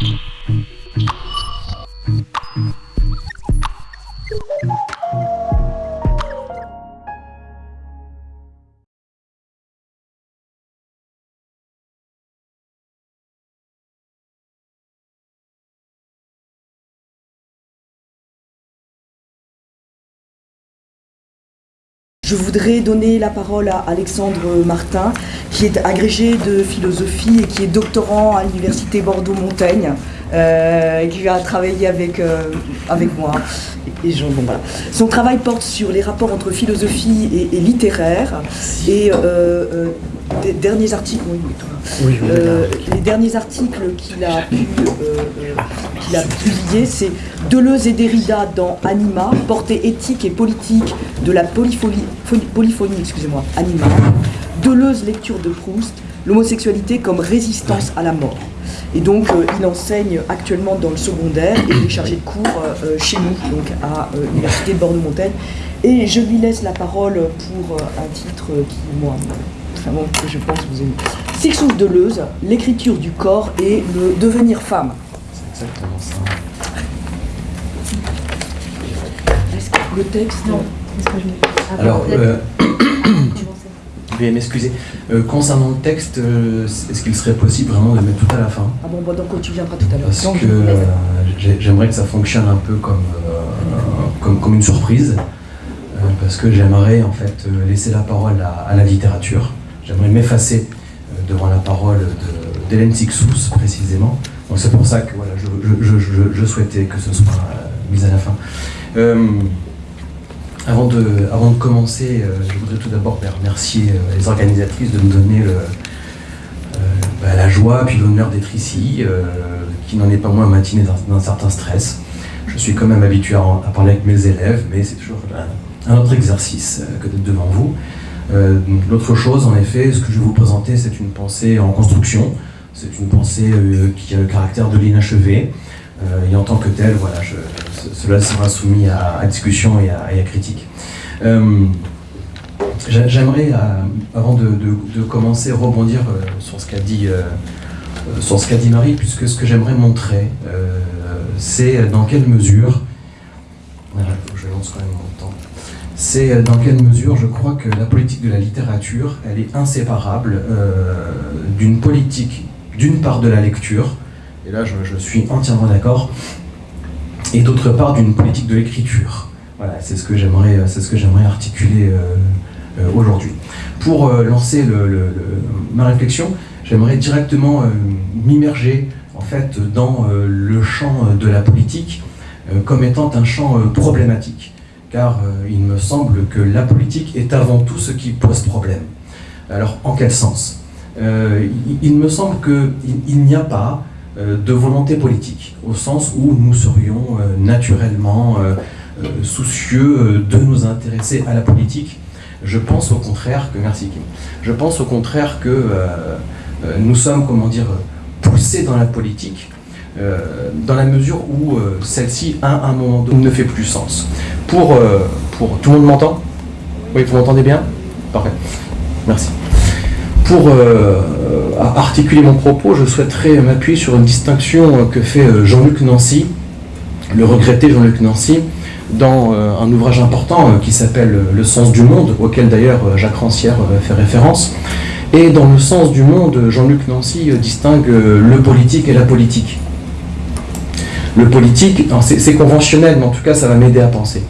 Mm-hmm. Je voudrais donner la parole à Alexandre Martin, qui est agrégé de philosophie et qui est doctorant à l'université Bordeaux-Montaigne, qui va travailler avec, euh, avec moi. Et je- bon, voilà. Son travail porte sur les rapports entre philosophie et, et littéraire. Et euh, euh, des derniers articles, oui, oui, toi. Euh, les derniers articles qu'il a pu euh, euh, qu'il a publiés, c'est Deleuze et Derrida dans Anima, portée éthique et politique de la polyphonie, phonie- polyphonie excusez-moi, Anima. Deleuze, lecture de Proust, l'homosexualité comme résistance à la mort. Et donc, euh, il enseigne actuellement dans le secondaire et il est chargé de cours euh, euh, chez nous, donc à euh, l'université de Bordeaux-Montaigne. Et je lui laisse la parole pour euh, un titre qui, moi, vraiment, que je pense vous aimez. Sixous Deleuze, l'écriture du corps et le devenir femme. C'est exactement ça. Est-ce que le texte Non. Est-ce que je- Alors, euh. Veuillez m'excuser. Euh, concernant le texte, euh, est-ce qu'il serait possible vraiment de le mettre tout à la fin? Ah bon, bon, donc tu viendras tout à l'heure. Parce Donc, que euh, j'ai- j'aimerais que ça fonctionne un peu comme, comme, comme une surprise. parce que j'aimerais en fait laisser la parole à, à la littérature. J'aimerais m'effacer devant la parole d'Hélène Sixous précisément. Donc c'est pour ça que voilà, je, je- je- souhaitais que ce soit mis à la fin. Avant, de, commencer, euh, je voudrais tout d'abord ben, remercier euh, les organisatrices de me donner euh, bah, la joie puis l'honneur d'être ici, qui n'en est pas moins matinée d'un certain stress. Je suis quand même habitué à, parler avec mes élèves, mais c'est toujours un, un autre exercice que d'être devant vous. L'autre chose, en effet, ce que je vais vous présenter, c'est une pensée en construction. C'est une pensée qui a le caractère de l'inachevé. Euh, et en tant que telle, voilà, cela sera soumis à, discussion et à, critique. Euh, J'a- J'aimerais, euh, avant de, de- commencer, rebondir sur ce qu'a dit, dit Marie, puisque ce que j'aimerais montrer, c'est dans quelle mesure, je lance quand même mon temps, c'est dans quelle mesure je crois que la politique de la littérature, elle est inséparable d'une politique, d'une part de la lecture, et là je, suis entièrement d'accord, et d'autre part d'une politique de l'écriture. Voilà, c'est ce que j'aimerais, j'aimerais articuler euh, euh, aujourd'hui. Pour euh, lancer ma réflexion, j'aimerais directement euh, m'immerger en fait dans euh, le champ euh, de la politique euh, comme étant un champ euh, problématique, car euh, il me semble que la politique est avant tout ce qui pose problème. Alors, en quel sens? Euh, il, me semble qu'il il, n'y a pas euh, de volonté politique, au sens où nous serions euh, naturellement euh, euh, soucieux euh, de nous intéresser à la politique. Je pense au contraire que, merci je pense au contraire que euh, euh, nous sommes, comment dire, poussés dans la politique euh, dans la mesure où euh, celle-ci, à un moment donné, ne fait plus sens. Pour, euh, pour tout le monde m'entend? Oui, vous m'entendez bien? Parfait. Merci. Pour euh, articuler mon propos, je souhaiterais m'appuyer sur une distinction que fait euh, Jean-Luc Nancy, le regretté Jean-Luc Nancy, dans euh, un ouvrage important qui s'appelle Le sens du monde, auquel d'ailleurs Jacques Rancière fait référence. Et dans Le sens du monde, Jean-Luc Nancy distingue le politique et la politique. Le politique, c'est conventionnel, mais en tout cas ça va m'aider à penser.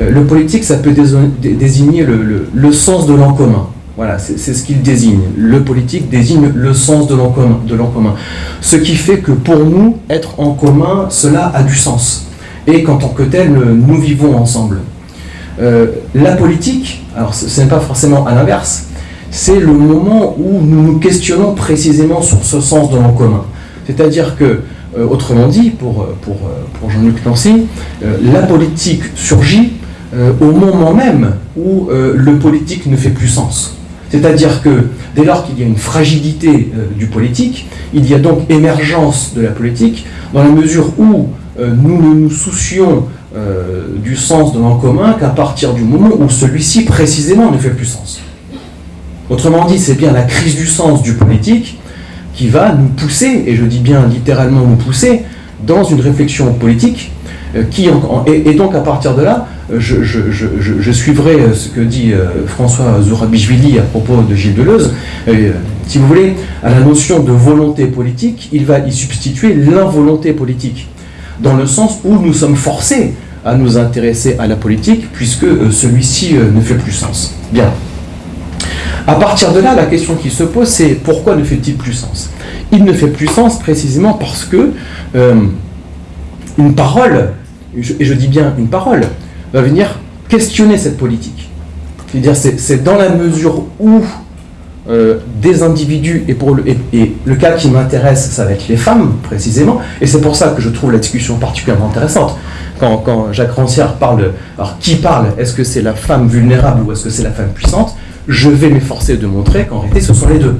Le politique, ça peut désigner le- le sens de l'en commun. Voilà, c'est ce qu'il désigne. Le politique désigne le sens de l'en commun. Ce qui fait que pour nous, être en commun, cela a du sens. Et qu'en tant que tel, nous vivons ensemble. Euh, la politique, alors ce n'est pas forcément à l'inverse, c'est le moment où nous nous questionnons précisément sur ce sens de l'en commun. C'est-à-dire que, euh, autrement dit, pour, pour, Jean-Luc Nancy, euh, la politique surgit au moment même où le politique ne fait plus sens. C'est-à-dire que dès lors qu'il y a une fragilité euh, du politique, il y a donc émergence de la politique dans la mesure où euh, nous ne nous soucions euh, du sens de l'en commun qu'à partir du moment où celui-ci précisément ne fait plus sens. Autrement dit, c'est bien la crise du sens du politique qui va nous pousser, et je dis bien littéralement nous pousser, dans une réflexion politique qui, et, donc à partir de là, euh, je, suivrai euh, ce que dit François Zourabichvili à propos de Gilles Deleuze. si vous voulez, à la notion de volonté politique, il va y substituer l'involonté politique, dans le sens où nous sommes forcés à nous intéresser à la politique, puisque celui-ci ne fait plus sens. Bien. À partir de là, la question qui se pose, c'est pourquoi ne fait-il plus sens? Il ne fait plus sens précisément parce que une parole et je dis bien une parole, va venir questionner cette politique. C'est-à-dire, c'est dans la mesure où euh, des individus, et, pour le, et, le cas qui m'intéresse, ça va être les femmes, précisément, et c'est pour ça que je trouve la discussion particulièrement intéressante. Quand, quand Jacques Rancière parle. Alors, qui parle Est-ce que c'est la femme vulnérable ou est-ce que c'est la femme puissante Je vais m'efforcer de montrer qu'en réalité, ce sont les deux.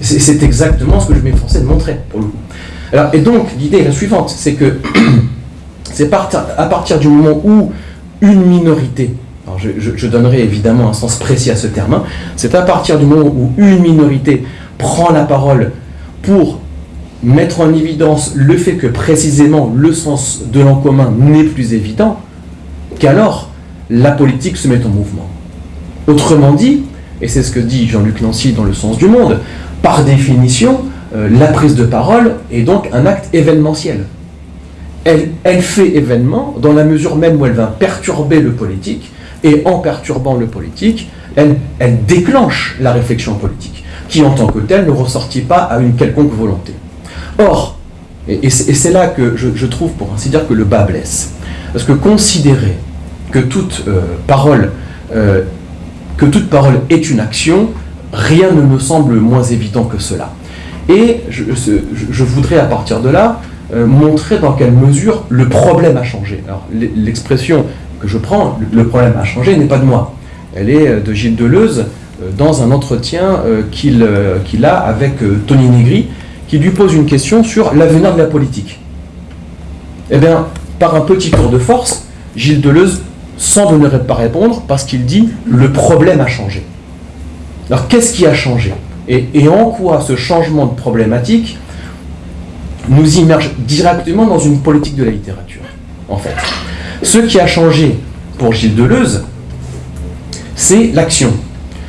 C'est exactement ce que je m'efforcer de montrer, pour le coup. Alors, et donc, l'idée est la suivante, c'est que C'est à partir du moment où une minorité, alors je, donnerai évidemment un sens précis à ce terme, hein, c'est à partir du moment où une minorité prend la parole pour mettre en évidence le fait que précisément le sens de l'en commun n'est plus évident, qu'alors la politique se met en mouvement. Autrement dit, et c'est ce que dit Jean-Luc Nancy dans Le sens du monde, par définition, euh, la prise de parole est donc un acte événementiel elle, fait événement dans la mesure même où elle va perturber le politique, et en perturbant le politique, elle, déclenche la réflexion politique, qui en tant que telle ne ressortit pas à une quelconque volonté. Or, et, c'est là que je, trouve, pour ainsi dire, que le bas blesse, parce que considérer que toute euh, euh, que toute parole est une action, rien ne me semble moins évident que cela. Et je voudrais à partir de là euh, montrer dans quelle mesure le problème a changé. Alors, l'expression que je prends, le problème a changé, n'est pas de moi. Elle est euh, de Gilles Deleuze euh, dans un entretien qu'il a avec Tony Negri, qui lui pose une question sur l'avenir de la politique. Eh bien, par un petit tour de force, Gilles Deleuze semble ne pas répondre parce qu'il dit « le problème a changé ». Alors, qu'est-ce qui a changé? Et en quoi ce changement de problématique nous immerge directement dans une politique de la littérature, en fait. Ce qui a changé pour Gilles Deleuze, c'est l'action.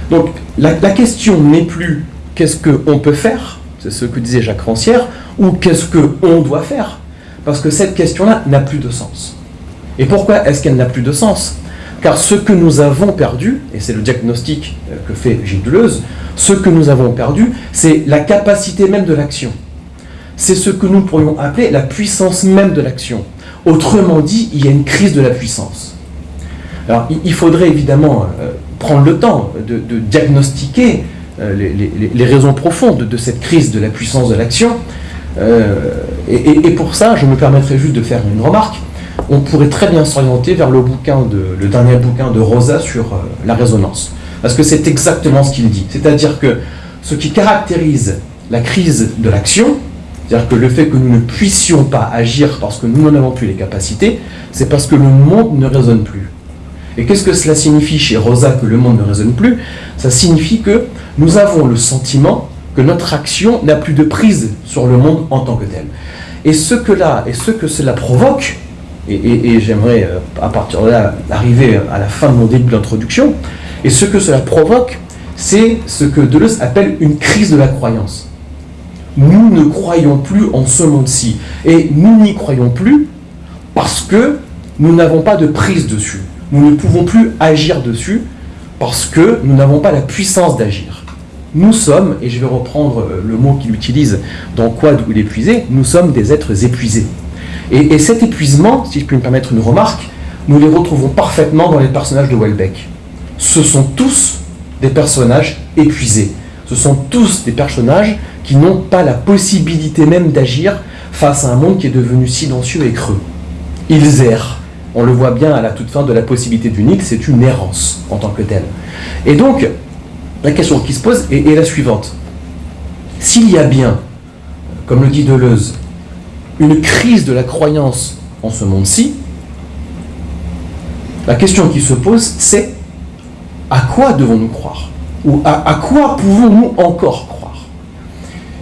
Donc la, question n'est plus qu'est-ce qu'on peut faire, c'est ce que disait Jacques Rancière, ou qu'est-ce qu'on doit faire, parce que cette question-là n'a plus de sens. Et pourquoi est-ce qu'elle n'a plus de sens? Car ce que nous avons perdu, et c'est le diagnostic euh, que fait Gilles Deleuze, ce que nous avons perdu, c'est la capacité même de l'action c'est ce que nous pourrions appeler la puissance même de l'action. Autrement dit, il y a une crise de la puissance. Alors, il faudrait évidemment euh, prendre le temps de, diagnostiquer euh, les, raisons profondes de cette crise de la puissance de l'action. Euh, et, pour ça, je me permettrai juste de faire une remarque. On pourrait très bien s'orienter vers le, bouquin le dernier bouquin de Rosa sur la résonance. Parce que c'est exactement ce qu'il dit. C'est-à-dire que ce qui caractérise la crise de l'action, c'est-à-dire que le fait que nous ne puissions pas agir parce que nous n'en avons plus les capacités, c'est parce que le monde ne résonne plus. Et qu'est-ce que cela signifie chez Rosa que le monde ne résonne plus? Ça signifie que nous avons le sentiment que notre action n'a plus de prise sur le monde en tant que tel. Et ce que, là, et ce que cela provoque, et, j'aimerais euh, à partir de là arriver à la fin de mon début d'introduction, et ce que cela provoque, c'est ce que Deleuze appelle une crise de la croyance nous ne croyons plus en ce monde-ci. Et nous n'y croyons plus parce que nous n'avons pas de prise dessus. Nous ne pouvons plus agir dessus parce que nous n'avons pas la puissance d'agir. Nous sommes, et je vais reprendre euh, le mot qu'il utilise dans Quad ou l'épuisé, nous sommes des êtres épuisés. Et, et, cet épuisement, si je puis me permettre une remarque, nous les retrouvons parfaitement dans les personnages de Welbeck. Ce sont tous des personnages épuisés. Ce sont tous des personnages qui n'ont pas la possibilité même d'agir face à un monde qui est devenu silencieux et creux. Ils errent. On le voit bien à la toute fin de la possibilité du Nil, c'est une errance en tant que telle. Et donc, la question qui se pose est, la suivante. S'il y a bien, comme le dit Deleuze, une crise de la croyance en ce monde-ci, la question qui se pose, c'est à quoi devons-nous croire? Ou à quoi pouvons-nous encore croire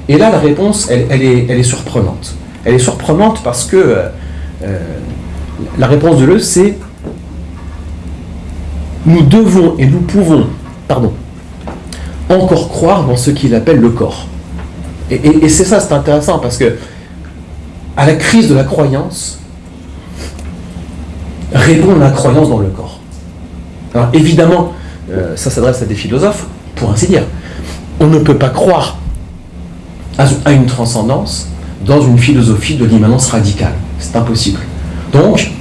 Et là, la réponse, elle, est, elle est, surprenante. Elle est surprenante parce que euh, la réponse de Deleuze, c'est nous devons et nous pouvons, pardon, encore croire dans ce qu'il appelle le corps. Et, c'est ça, c'est intéressant parce que à la crise de la croyance répond la croyance dans le corps. Alors évidemment, euh, ça s'adresse à des philosophes, pour ainsi dire. On ne peut pas croire à une transcendance dans une philosophie de l'immanence radicale. C'est impossible. Donc,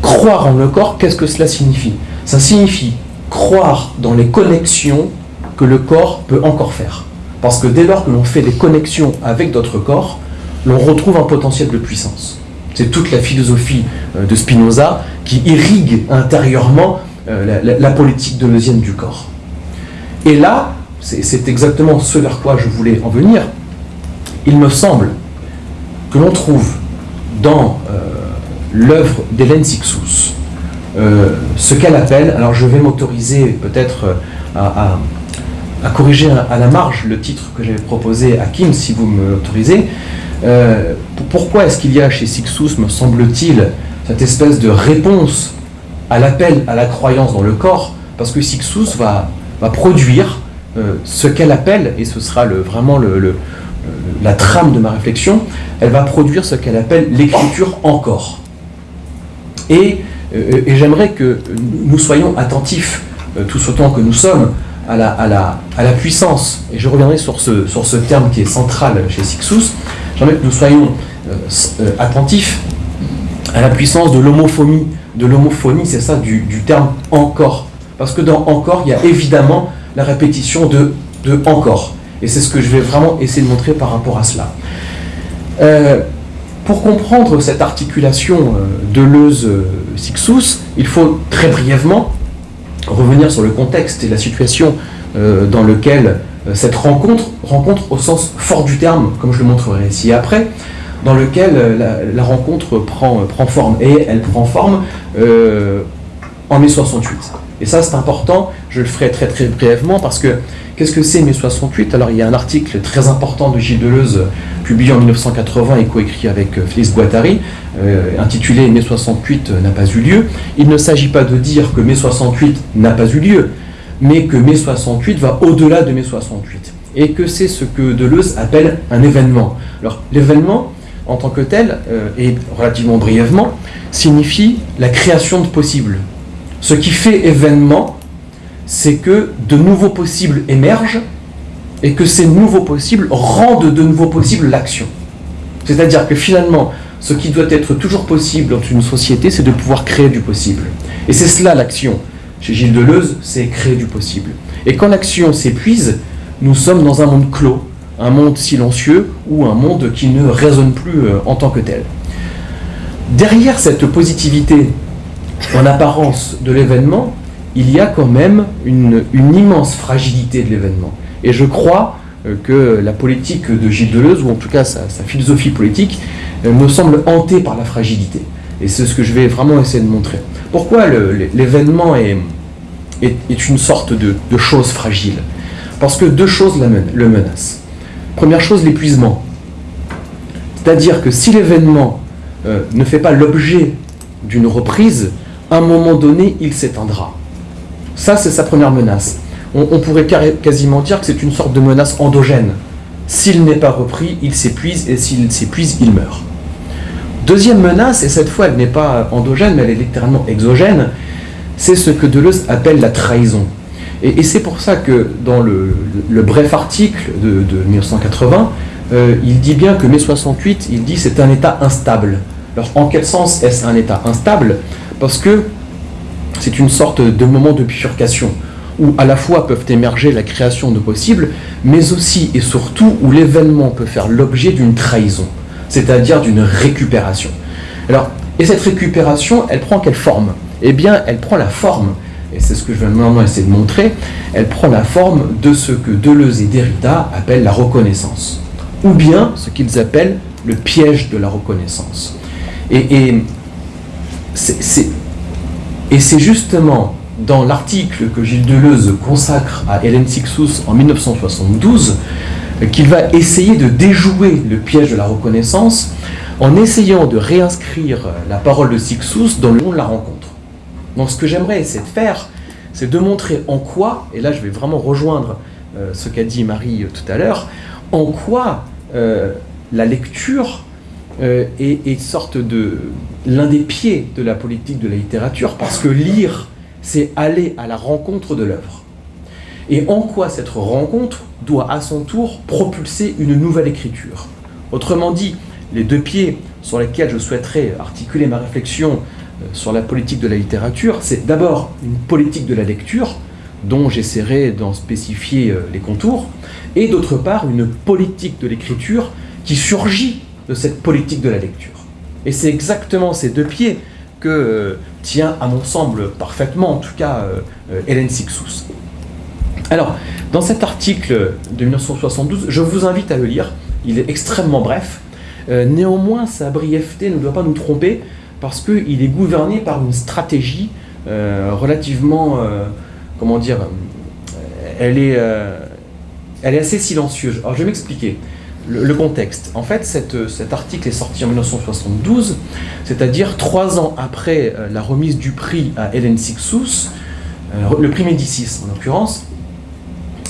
croire en le corps, qu'est-ce que cela signifie? Ça signifie croire dans les connexions que le corps peut encore faire. Parce que dès lors que l'on fait des connexions avec d'autres corps, l'on retrouve un potentiel de puissance. C'est toute la philosophie euh, de Spinoza qui irrigue intérieurement euh, la, politique deleuzienne du corps. Et là, c'est exactement ce vers quoi je voulais en venir. Il me semble que l'on trouve dans euh, l'œuvre d'Hélène Sixous ce qu'elle appelle, alors je vais m'autoriser peut-être à, à corriger à la marge le titre que j'avais proposé à Kim, si vous me l'autorisez. Euh, pourquoi est-ce qu'il y a chez Sixous, me semble-t-il, cette espèce de réponse à l'appel à la croyance dans le corps? Parce que Sixous va, produire euh, ce qu'elle appelle, et ce sera vraiment le, la trame de ma réflexion, elle va produire ce qu'elle appelle l'écriture encore. Et, euh, j'aimerais que nous soyons attentifs, tous autant que nous sommes, à la, puissance, et je reviendrai sur ce, terme qui est central chez Sixous, j'aimerais que nous soyons euh, euh, attentifs à la puissance de l'homophonie, de l'homophonie, c'est ça, du, terme encore. Parce que dans encore, il y a évidemment la répétition de encore. Et c'est ce que je vais vraiment essayer de montrer par rapport à cela. Euh, pour comprendre cette articulation de Deleuze-Sixous, il faut très brièvement revenir sur le contexte et la situation euh, dans lequel euh, cette rencontre, rencontre au sens fort du terme, comme je le montrerai ici après, dans lequel euh, la, rencontre prend, prend forme. Et elle prend forme en mai 68. Et ça, c'est important, je le ferai très très brièvement, parce que qu'est-ce que c'est mai 68 Alors, il y a un article très important de Gilles Deleuze, publié en 1980 et coécrit avec Félix Guattari, euh, intitulé Mai 68 n'a pas eu lieu, il ne s'agit pas de dire que mai 68 n'a pas eu lieu, mais que mai 68 va au-delà de mai 68, et que c'est ce que Deleuze appelle un événement. Alors l'événement, en tant que tel, euh, et relativement brièvement, signifie la création de possibles. Ce qui fait événement, c'est que de nouveaux possibles émergent, et que ces nouveaux possibles rendent de nouveaux possibles l'action. C'est-à-dire que finalement, ce qui doit être toujours possible dans une société, c'est de pouvoir créer du possible. Et c'est cela l'action. Chez Gilles Deleuze, c'est créer du possible. Et quand l'action s'épuise, nous sommes dans un monde clos, un monde silencieux ou un monde qui ne résonne plus euh, en tant que tel. Derrière cette positivité en apparence de l'événement, il y a quand même une, immense fragilité de l'événement. Et je crois euh, que la politique de Gilles Deleuze, ou en tout cas sa philosophie politique, euh, me semble hanté par la fragilité. Et c'est ce que je vais vraiment essayer de montrer. Pourquoi l'événement est, est, une sorte de, chose fragile? Parce que deux choses le menacent. Première chose, l'épuisement. C'est-à-dire que si l'événement euh, ne fait pas l'objet d'une reprise, à un moment donné, il s'éteindra. Ça, c'est sa première menace. On, pourrait quasiment dire que c'est une sorte de menace endogène. S'il n'est pas repris, il s'épuise, et s'il s'épuise, il meurt. Deuxième menace, et cette fois elle n'est pas endogène, mais elle est littéralement exogène, c'est ce que Deleuze appelle la trahison. Et, c'est pour ça que dans le, bref article de, 1980, euh, il dit bien que mai 68, il dit c'est un état instable. Alors en quel sens est-ce un état instable? Parce que c'est une sorte de moment de bifurcation où à la fois peuvent émerger la création de possibles, mais aussi et surtout où l'événement peut faire l'objet d'une trahison c'est-à-dire d'une récupération. Alors, et cette récupération, elle prend quelle forme? Eh bien, elle prend la forme, et c'est ce que je vais maintenant essayer de montrer, elle prend la forme de ce que Deleuze et Derrida appellent la reconnaissance, ou bien ce qu'ils appellent le piège de la reconnaissance. Et, c'est justement dans l'article que Gilles Deleuze consacre à Hélène Sixous en 1972 qu'il va essayer de déjouer le piège de la reconnaissance en essayant de réinscrire la parole de Sixous dans le monde de la rencontre. Donc ce que j'aimerais essayer de faire, c'est de montrer en quoi, et là je vais vraiment rejoindre euh, ce qu'a dit Marie euh, tout à l'heure, en quoi euh, la lecture est, est sorte de l'un des pieds de la politique de la littérature, parce que lire, c'est aller à la rencontre de l'œuvre. Et en quoi cette rencontre doit à son tour propulser une nouvelle écriture? Autrement dit, les deux pieds sur lesquels je souhaiterais articuler ma réflexion sur la politique de la littérature, c'est d'abord une politique de la lecture, dont j'essaierai d'en spécifier euh, les contours, et d'autre part une politique de l'écriture qui surgit de cette politique de la lecture. Et c'est exactement ces deux pieds que euh, tient, à mon semble, parfaitement, en tout cas, euh, Hélène Sixous. Alors, dans cet article de 1972, je vous invite à le lire, il est extrêmement bref. néanmoins, sa brièveté ne doit pas nous tromper, parce qu'il est gouverné par une stratégie euh, relativement, euh, comment dire, euh, elle est, elle est assez silencieuse. Alors je vais m'expliquer le, contexte. En fait, cet article est sorti en 1972, c'est-à-dire trois ans après la remise du prix à Hélène Sixous, le prix Médicis en l'occurrence,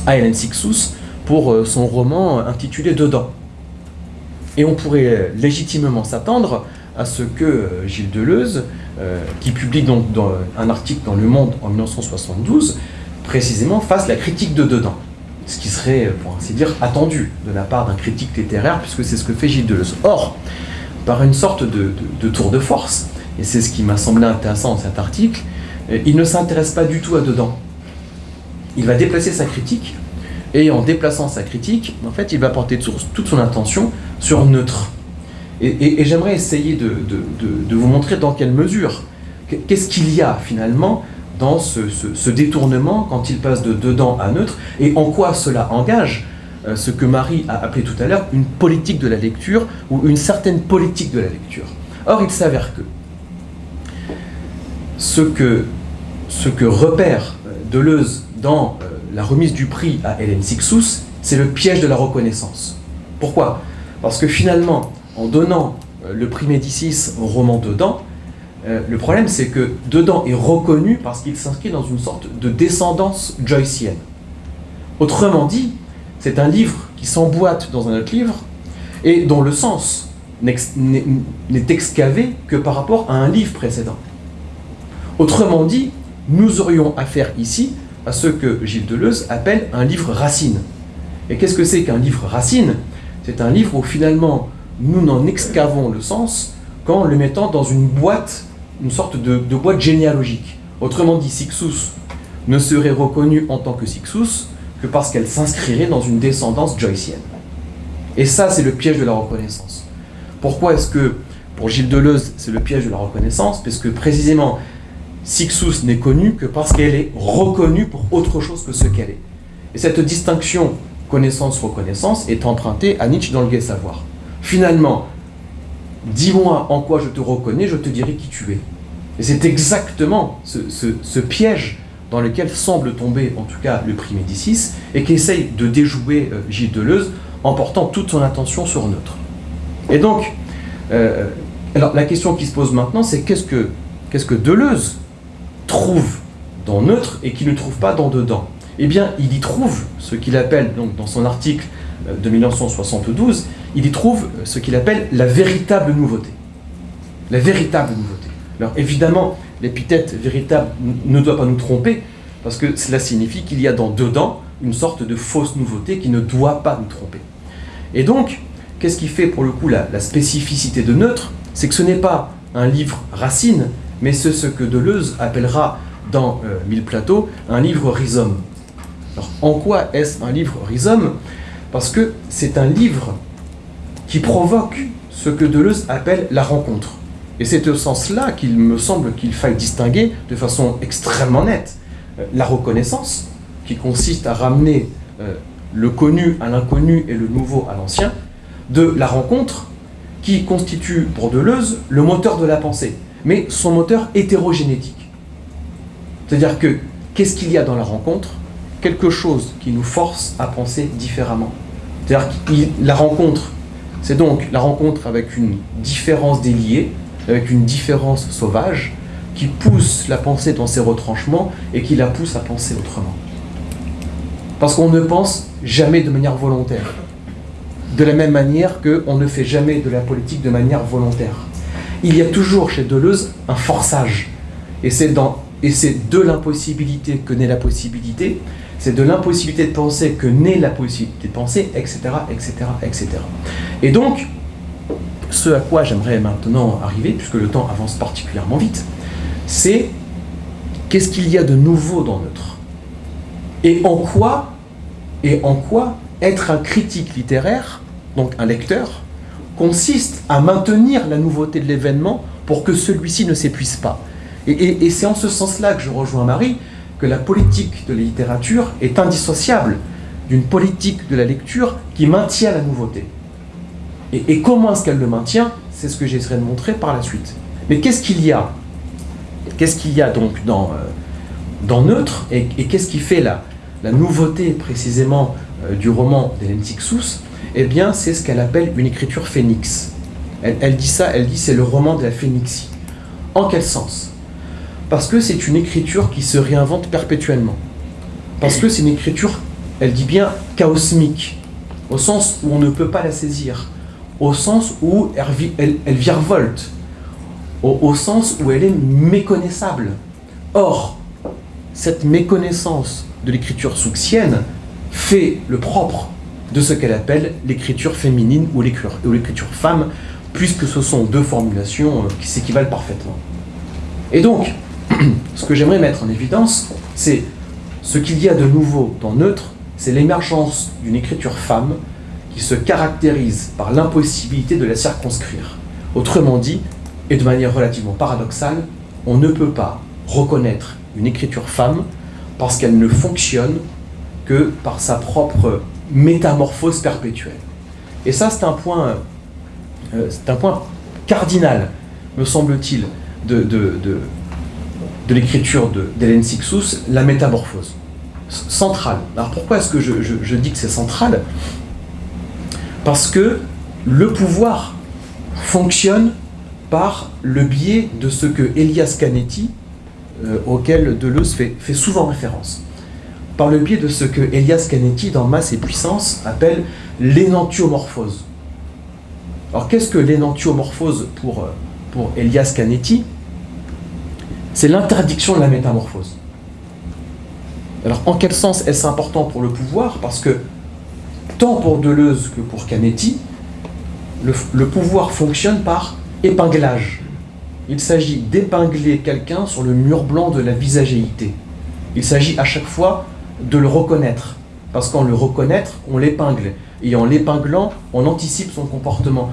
à Hélène Sixous pour son roman intitulé Dedans. Et on pourrait légitimement s'attendre à ce que euh, Gilles Deleuze, euh, qui publie donc un article dans Le Monde en 1972, précisément fasse la critique de dedans. Ce qui serait, pour ainsi dire, attendu de la part d'un critique littéraire, puisque c'est ce que fait Gilles Deleuze. Or, par une sorte de, tour de force, et c'est ce qui m'a semblé intéressant dans cet article, euh, il ne s'intéresse pas du tout à dedans. Il va déplacer sa critique, et en déplaçant sa critique, en fait, il va porter toute son attention sur neutre. Et, j'aimerais essayer de, vous montrer dans quelle mesure, qu'est-ce qu'il y a finalement dans ce, détournement quand il passe de dedans à neutre, et en quoi cela engage euh, ce que Marie a appelé tout à l'heure une politique de la lecture, ou une certaine politique de la lecture. Or, il s'avère que ce que, ce que repère euh, Deleuze dans euh, la remise du prix à Hélène Sixous, c'est le piège de la reconnaissance. Pourquoi? Parce que finalement, en donnant le prix Médicis au roman Dedans, euh, le problème c'est que Dedans est reconnu parce qu'il s'inscrit dans une sorte de descendance joycienne. Autrement dit, c'est un livre qui s'emboîte dans un autre livre et dont le sens n'est excavé que par rapport à un livre précédent. Autrement dit, nous aurions affaire ici à ce que Gilles Deleuze appelle un livre racine. Et qu'est-ce que c'est qu'un livre racine? C'est un livre où finalement nous n'en excavons le sens qu'en le mettant dans une boîte, une sorte de, boîte généalogique. Autrement dit, Sixus ne serait reconnue en tant que Sixus que parce qu'elle s'inscrirait dans une descendance joycienne. Et ça, c'est le piège de la reconnaissance. Pourquoi est-ce que, pour Gilles Deleuze, c'est le piège de la reconnaissance? Parce que précisément, Sixus n'est connue que parce qu'elle est reconnue pour autre chose que ce qu'elle est. Et cette distinction connaissance-reconnaissance est empruntée à Nietzsche dans le Gai Savoir. Finalement, dis-moi en quoi je te reconnais, je te dirai qui tu es. Et c'est exactement ce, piège dans lequel semble tomber, en tout cas, le prix Médicis, et qu'essaye de déjouer euh, Gilles Deleuze en portant toute son attention sur neutre. Et donc, euh, alors la question qui se pose maintenant, c'est qu'est-ce que, Deleuze trouve dans neutre et qu'il ne trouve pas dans dedans? Eh bien, il y trouve ce qu'il appelle, donc, dans son article euh, de 1972, il y trouve ce qu'il appelle la véritable nouveauté. La véritable nouveauté. Alors évidemment, l'épithète véritable ne doit pas nous tromper, parce que cela signifie qu'il y a dans dedans une sorte de fausse nouveauté qui ne doit pas nous tromper. Et donc, qu'est-ce qui fait pour le coup la, spécificité de neutre? C'est que ce n'est pas un livre racine, mais c'est ce que Deleuze appellera dans euh, Mille Plateaux un livre rhizome. Alors, en quoi est-ce un livre rhizome? Parce que c'est un livre qui provoque ce que Deleuze appelle la rencontre. Et c'est au sens-là qu'il me semble qu'il faille distinguer de façon extrêmement nette euh, la reconnaissance, qui consiste à ramener euh, le connu à l'inconnu et le nouveau à l'ancien, de la rencontre, qui constitue pour Deleuze le moteur de la pensée, mais son moteur hétérogénétique. C'est-à-dire que qu'est-ce qu'il y a dans la rencontre? Quelque chose qui nous force à penser différemment C'est-à-dire que la rencontre, c'est donc la rencontre avec une différence déliée, avec une différence sauvage, qui pousse la pensée dans ses retranchements et qui la pousse à penser autrement. Parce qu'on ne pense jamais de manière volontaire. De la même manière qu'on ne fait jamais de la politique de manière volontaire. Il y a toujours chez Deleuze un forçage. Et c'est de l'impossibilité que naît la possibilité, c'est de l'impossibilité de penser que naît la possibilité de penser, etc., etc., etc. Et donc, ce à quoi j'aimerais maintenant arriver, puisque le temps avance particulièrement vite, c'est qu'est-ce qu'il y a de nouveau dans notre Et en quoi, et en quoi être un critique littéraire, donc un lecteur, consiste à maintenir la nouveauté de l'événement pour que celui-ci ne s'épuise pas. Et, et c'est en ce sens-là que je rejoins Marie, la politique de la littérature est indissociable d'une politique de la lecture qui maintient la nouveauté. Et, comment est-ce qu'elle le maintient C'est ce que j'essaierai de montrer par la suite. Mais qu'est-ce qu'il y a? Qu'est-ce qu'il y a donc dans, euh, Neutre Et, qu'est-ce qui fait la, la nouveauté précisément euh, du roman d'Hélène Sixous Eh bien, c'est ce qu'elle appelle une écriture phénix. Elle dit ça, elle dit c'est le roman de la phénixie. En quel sens? Parce que c'est une écriture qui se réinvente perpétuellement. Parce que c'est une écriture, elle dit bien, chaosmique, au sens où on ne peut pas la saisir, au sens où elle, elle, virevolte, au, au sens où elle est méconnaissable. Or, cette méconnaissance de l'écriture souxienne fait le propre de ce qu'elle appelle l'écriture féminine ou l'écriture femme, puisque ce sont deux formulations euh, qui s'équivalent parfaitement. Et donc, ce que j'aimerais mettre en évidence, c'est ce qu'il y a de nouveau dans Neutre, c'est l'émergence d'une écriture femme qui se caractérise par l'impossibilité de la circonscrire. Autrement dit, et de manière relativement paradoxale, on ne peut pas reconnaître une écriture femme parce qu'elle ne fonctionne que par sa propre métamorphose perpétuelle. Et ça, c'est un point, euh, c'est un point cardinal, me semble-t-il, de, de l'écriture d'Hélène Sixous, la métamorphose. Centrale. Alors pourquoi est-ce que je, dis que c'est central? Parce que le pouvoir fonctionne par le biais de ce que Elias Canetti, euh, auquel Deleuze fait, souvent référence, par le biais de ce que Elias Canetti, dans Masse et Puissance, appelle l'énantiomorphose. Alors qu'est-ce que l'énantiomorphose pour, euh, pour Elias Canetti? C'est l'interdiction de la métamorphose. Alors en quel sens est-ce important pour le pouvoir? Parce que tant pour Deleuze que pour Canetti, le, pouvoir fonctionne par épinglage. Il s'agit d'épingler quelqu'un sur le mur blanc de la visagéité. Il s'agit à chaque fois de le reconnaître. Parce qu'en le reconnaître, on l'épingle. Et en l'épinglant, on anticipe son comportement.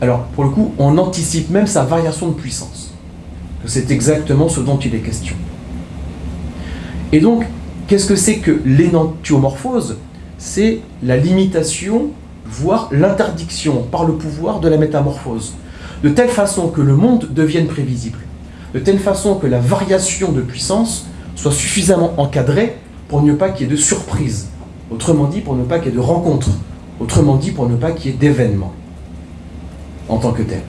Alors, pour le coup, on anticipe même sa variation de puissance c'est exactement ce dont il est question. Et donc, qu'est-ce que c'est que l'énantiomorphose? C'est la limitation, voire l'interdiction par le pouvoir de la métamorphose, de telle façon que le monde devienne prévisible, de telle façon que la variation de puissance soit suffisamment encadrée pour ne pas qu'il y ait de surprise, autrement dit pour ne pas qu'il y ait de rencontre, autrement dit pour ne pas qu'il y ait d'événements en tant que tel.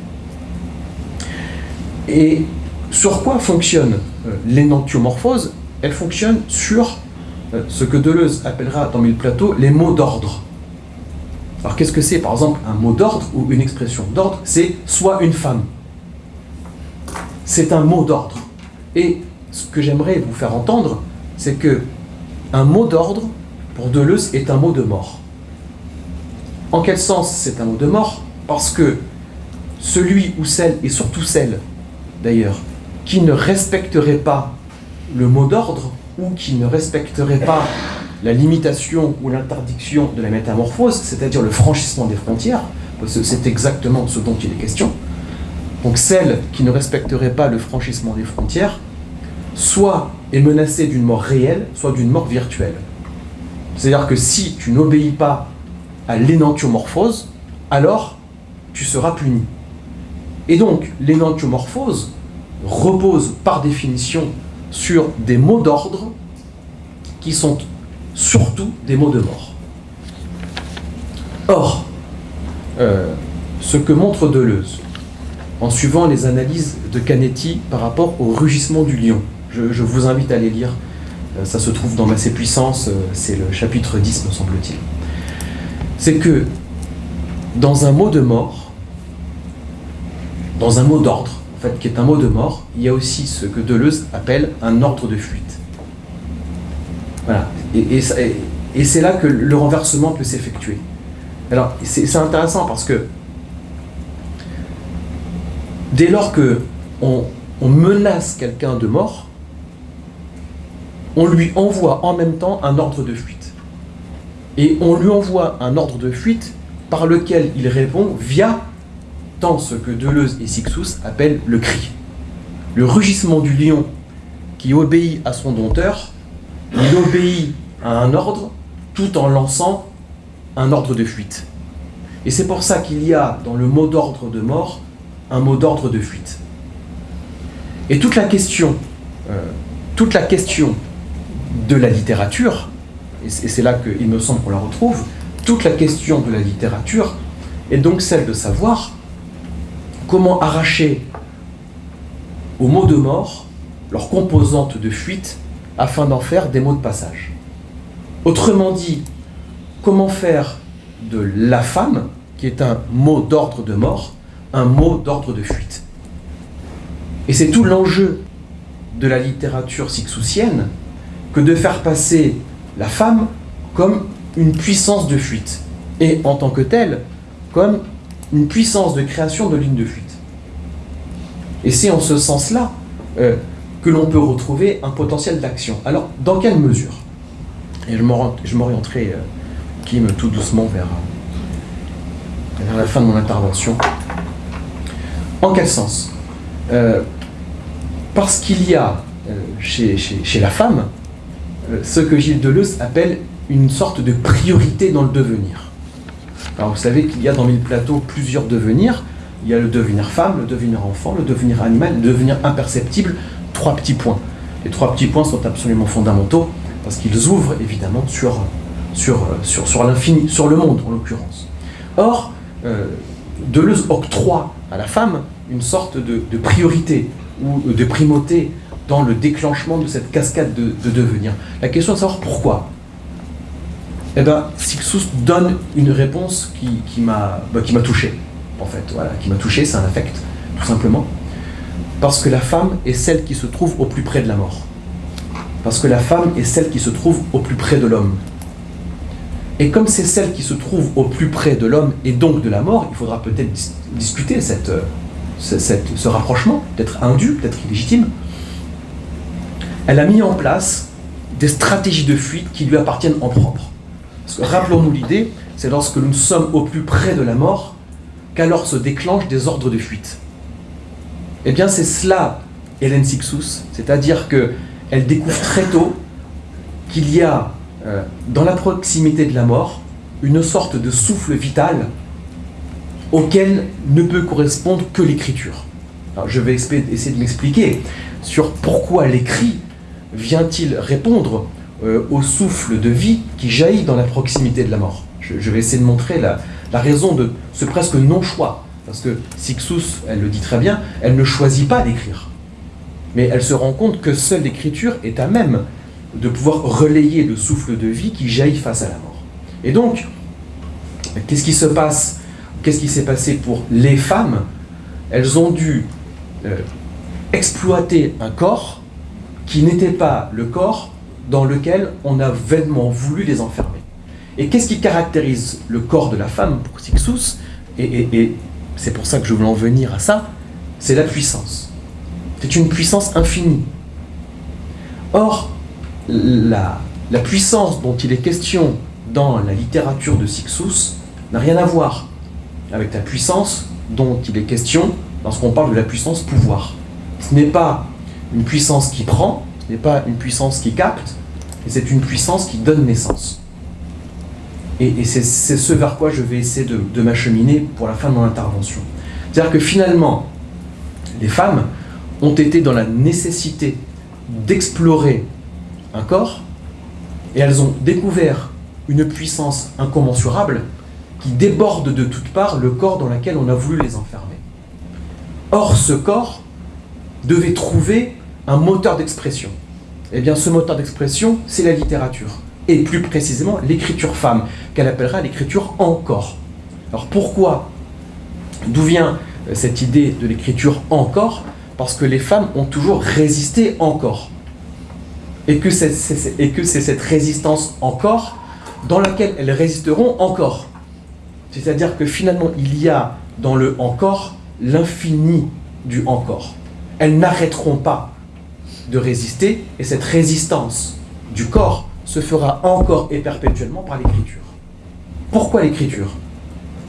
Et sur quoi fonctionne euh, l'énantiomorphose? Elle fonctionne sur euh, ce que Deleuze appellera dans Mille Plateaux les mots d'ordre. Alors qu'est-ce que c'est par exemple un mot d'ordre ou une expression d'ordre? C'est soit une femme. C'est un mot d'ordre. Et ce que j'aimerais vous faire entendre, c'est que un mot d'ordre, pour Deleuze, est un mot de mort. En quel sens c'est un mot de mort? Parce que celui ou celle, et surtout celle d'ailleurs, qui ne respecterait pas le mot d'ordre ou qui ne respecterait pas la limitation ou l'interdiction de la métamorphose, c'est-à-dire le franchissement des frontières, parce que c'est exactement ce dont il est question. Donc celle qui ne respecterait pas le franchissement des frontières, soit est menacée d'une mort réelle, soit d'une mort virtuelle. C'est-à-dire que si tu n'obéis pas à l'énantiomorphose, alors tu seras puni. Et donc l'énantiomorphose, repose par définition sur des mots d'ordre qui sont surtout des mots de mort. Or, euh, ce que montre Deleuze, en suivant les analyses de Canetti par rapport au rugissement du lion, je, vous invite à les lire, euh, ça se trouve dans Massé Puissance, euh, c'est le chapitre 10 me semble-t-il, c'est que dans un mot de mort, dans un mot d'ordre, fait, qui est un mot de mort, il y a aussi ce que Deleuze appelle un ordre de fuite. Voilà. Et, c'est là que le renversement peut s'effectuer. Alors, c'est intéressant parce que dès lors que on, menace quelqu'un de mort, on lui envoie en même temps un ordre de fuite. Et on lui envoie un ordre de fuite par lequel il répond via tant ce que Deleuze et Sixous appellent le cri. Le rugissement du lion qui obéit à son dompteur, il obéit à un ordre tout en lançant un ordre de fuite. Et c'est pour ça qu'il y a dans le mot d'ordre de mort un mot d'ordre de fuite. Et toute la question, euh, toute la question de la littérature, et c'est là qu'il me semble qu'on la retrouve, toute la question de la littérature est donc celle de savoir comment arracher aux mots de mort leurs composantes de fuite afin d'en faire des mots de passage. Autrement dit, comment faire de la femme, qui est un mot d'ordre de mort, un mot d'ordre de fuite. Et c'est tout l'enjeu de la littérature sixousienne que de faire passer la femme comme une puissance de fuite, et en tant que telle, comme une puissance de création de lignes de fuite. Et c'est en ce sens-là euh, que l'on peut retrouver un potentiel d'action. Alors, dans quelle mesure? Et je m'orienterai, euh, Kim, tout doucement vers, vers la fin de mon intervention. En quel sens? Euh, Parce qu'il y a euh, chez, la femme euh, ce que Gilles Deleuze appelle une sorte de priorité dans le devenir. Vous savez qu'il y a dans Mille Plateaux plusieurs devenirs. Il y a le devenir femme, le devenir enfant, le devenir animal, le devenir imperceptible. Trois petits points. Les trois petits points sont absolument fondamentaux parce qu'ils ouvrent évidemment sur, l'infini, sur le monde en l'occurrence. Or, Deleuze octroie à la femme une sorte de, priorité ou de primauté dans le déclenchement de cette cascade de, devenir. La question est de savoir pourquoi. Eh bien, Sixus donne une réponse qui, bah, qui m'a touché, en fait. Voilà, qui m'a touché, c'est un affect, tout simplement. Parce que la femme est celle qui se trouve au plus près de la mort. Parce que la femme est celle qui se trouve au plus près de l'homme. Et comme c'est celle qui se trouve au plus près de l'homme et donc de la mort, il faudra peut-être discuter cette, euh, ce rapprochement, peut-être indu, peut-être illégitime. Elle a mis en place des stratégies de fuite qui lui appartiennent en propre. Rappelons-nous l'idée, c'est lorsque nous sommes au plus près de la mort qu'alors se déclenchent des ordres de fuite. Eh bien, c'est cela, Hélène Sixous, c'est-à-dire qu'elle découvre très tôt qu'il y a euh, dans la proximité de la mort, une sorte de souffle vital auquel ne peut correspondre que l'écriture. Je vais essayer de m'expliquer sur pourquoi l'écrit vient-il répondre euh, au souffle de vie qui jaillit dans la proximité de la mort. Je, vais essayer de montrer la, raison de ce presque non-choix. Parce que Sixus, elle le dit très bien, elle ne choisit pas d'écrire. Mais elle se rend compte que seule l'écriture est à même de pouvoir relayer le souffle de vie qui jaillit face à la mort. Et donc, qu'est-ce qui se passe Qu'est-ce qui s'est passé pour les femmes? Elles ont dû euh, exploiter un corps qui n'était pas le corps dans lequel on a vainement voulu les enfermer. Et qu'est-ce qui caractérise le corps de la femme pour Sixus Et, c'est pour ça que je veux en venir à ça, c'est la puissance. C'est une puissance infinie. Or, la, puissance dont il est question dans la littérature de Sixus n'a rien à voir avec la puissance dont il est question lorsqu'on parle de la puissance pouvoir. Ce n'est pas une puissance qui prend, ce n'est pas une puissance qui capte, c'est une puissance qui donne naissance. Et, c'est ce vers quoi je vais essayer de, de m'acheminer pour la fin de mon intervention. C'est-à-dire que finalement, les femmes ont été dans la nécessité d'explorer corps, et elles ont découvert une puissance incommensurable qui débordent de toutes parts le corps dans lequel on a voulu les enfermer. Or, ce corps devait trouver un moteur d'expression. Eh bien, ce moteur d'expression, c'est la littérature. Et plus précisément, l'écriture femme, qu'elle appellera l'écriture encore. Alors pourquoi D'où vient euh, cette idée de l'écriture encore? Parce que les femmes ont toujours résisté encore. Et que c'est cette résistance encore dans laquelle elles résisteront encore. C'est-à-dire que finalement, il y a dans le encore l'infini du encore. Elles n'arrêteront pas de résister, et cette résistance du corps se fera encore et perpétuellement par l'écriture. Pourquoi l'écriture?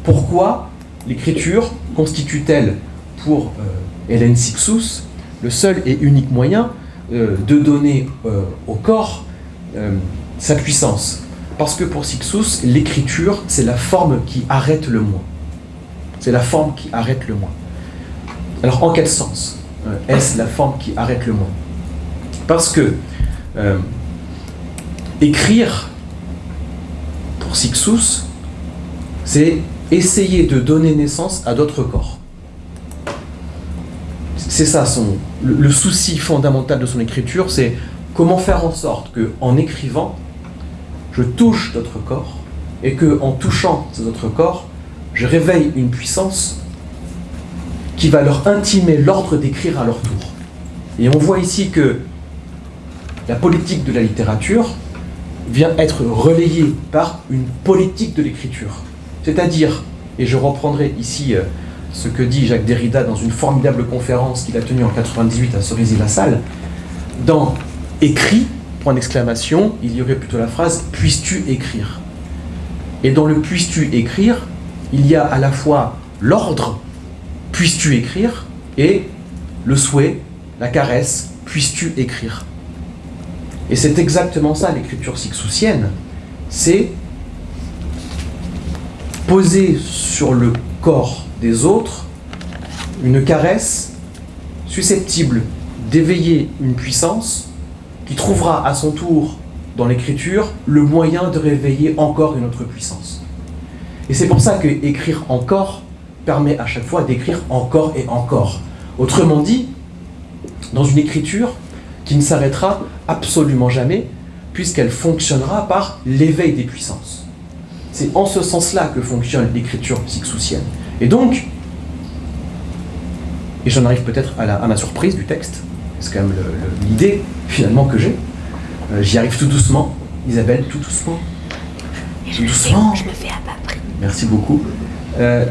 Pourquoi l'écriture constitue-t-elle pour euh, Hélène Sixous le seul et unique moyen euh, de donner euh, au corps sa puissance? Parce que pour Sixous, l'écriture, c'est la forme qui arrête le moins. C'est la forme qui arrête le moins. Alors en quel sens est-ce la forme qui arrête le moins Parce que écrire pour Sixous, c'est essayer de donner naissance à d'autres corps. C'est ça son, le, souci fondamental de son écriture, c'est comment faire en sorte que, en écrivant, je touche d'autres corps et que, en touchant ces autres corps, je réveille une puissance qui va leur intimer l'ordre d'écrire à leur tour. Et on voit ici que la politique de la littérature vient être relayée par une politique de l'écriture. C'est-à-dire, et je reprendrai ici euh, ce que dit Jacques Derrida dans une formidable conférence qu'il a tenue en 98 à Cerisy-la-Salle, dans écrit, point d'exclamation, il y aurait plutôt la phrase puisses-tu écrire Et dans le puisses-tu écrire, il y a à la fois l'ordre puisses-tu écrire et le souhait, la caresse, puisses-tu écrire Et c'est exactement ça l'écriture sixousienne, c'est poser sur le corps des autres une caresse susceptible d'éveiller une puissance qui trouvera à son tour dans l'écriture le moyen de réveiller encore une autre puissance. Et c'est pour ça que écrire encore permet à chaque fois d'écrire encore et encore. Autrement dit, dans une écriture qui ne s'arrêtera absolument jamais, puisqu'elle fonctionnera par l'éveil des puissances. C'est en ce sens-là que fonctionne l'écriture sixousienne. Et donc, et j'en arrive peut-être à, ma surprise du texte, c'est quand même l'idée finalement que j'ai. Euh, j'y arrive tout doucement. Isabelle, tout doucement. tout doucement. je le fais à pas près. Merci beaucoup. Euh,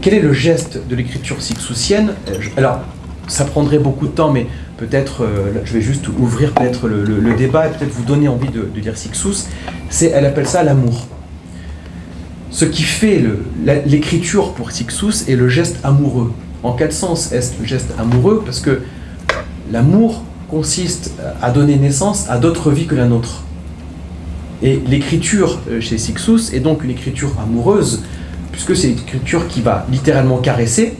quel est le geste de l'écriture sixousienne euh, Alors, ça prendrait beaucoup de temps, mais peut-être, je vais juste ouvrir peut-être le, débat et peut-être vous donner envie de, de Sixous. C'est, elle appelle ça l'amour. Ce qui fait l'écriture pour Sixous est le geste amoureux. En quel sens est-ce le geste amoureux? Parce que l'amour consiste à donner naissance à d'autres vies que la nôtre. Et l'écriture euh, chez Sixous est donc une écriture amoureuse, puisque c'est une écriture qui va littéralement caresser,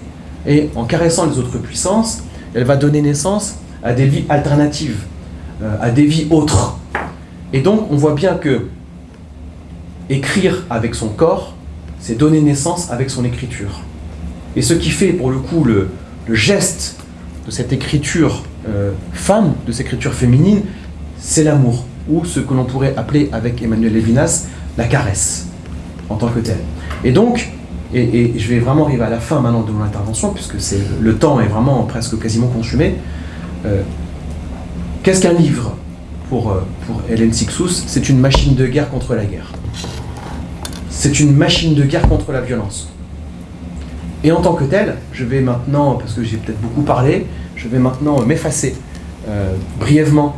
et en caressant les autres puissances, elle va donner naissance à des vies alternatives, euh, à des vies autres. Et donc on voit bien que écrire avec son corps, c'est donner naissance avec son écriture. Et ce qui fait pour le coup le, geste de cette écriture euh, femme, de cette écriture féminine, c'est l'amour, ou ce que l'on pourrait appeler avec Emmanuel Levinas, la caresse, en tant que telle. Et donc, et, je vais vraiment arriver à la fin maintenant de mon intervention, puisque le temps est vraiment presque quasiment consumé. Euh, qu'est-ce qu'un livre pour, euh, pour Hélène Sixous C'est une machine de guerre contre la guerre. C'est une machine de guerre contre la violence. Et en tant que tel, je vais maintenant, parce que j'ai peut-être beaucoup parlé, je vais maintenant m'effacer euh, brièvement.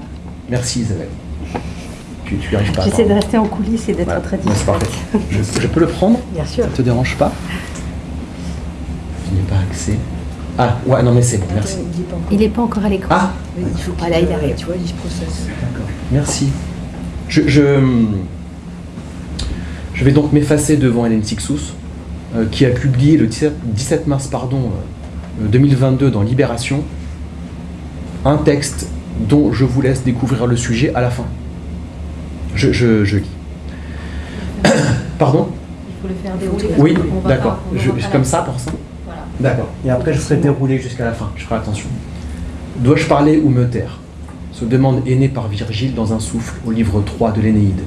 Merci Isabelle. Tu, tu arrives pas. J'essaie de rester en coulisses et d'être très discrète. Je, je, peux le prendre Bien sûr. Ça te dérange pas Je n'ai pas accès. Ah, ouais, non mais c'est bon, merci. Il n'est pas encore à l'écran. Ah Il faut pas là, il arrive. Tu vois, il se processe. D'accord, merci. je, je vais donc m'effacer devant Hélène Sixous, euh, qui a publié le 17, mars pardon, 2022 euh, dans Libération un texte dont je vous laisse découvrir le sujet à la fin. Je, je, lis. pardon Il faut le faire dérouler. Oui, d'accord. Comme ça pour ça. D'accord. Et après, je ferai dérouler jusqu'à la fin. Je ferai attention. Dois-je parler ou me taire? Se demande aîné par Virgile dans un souffle au livre 3 de l'Énéide.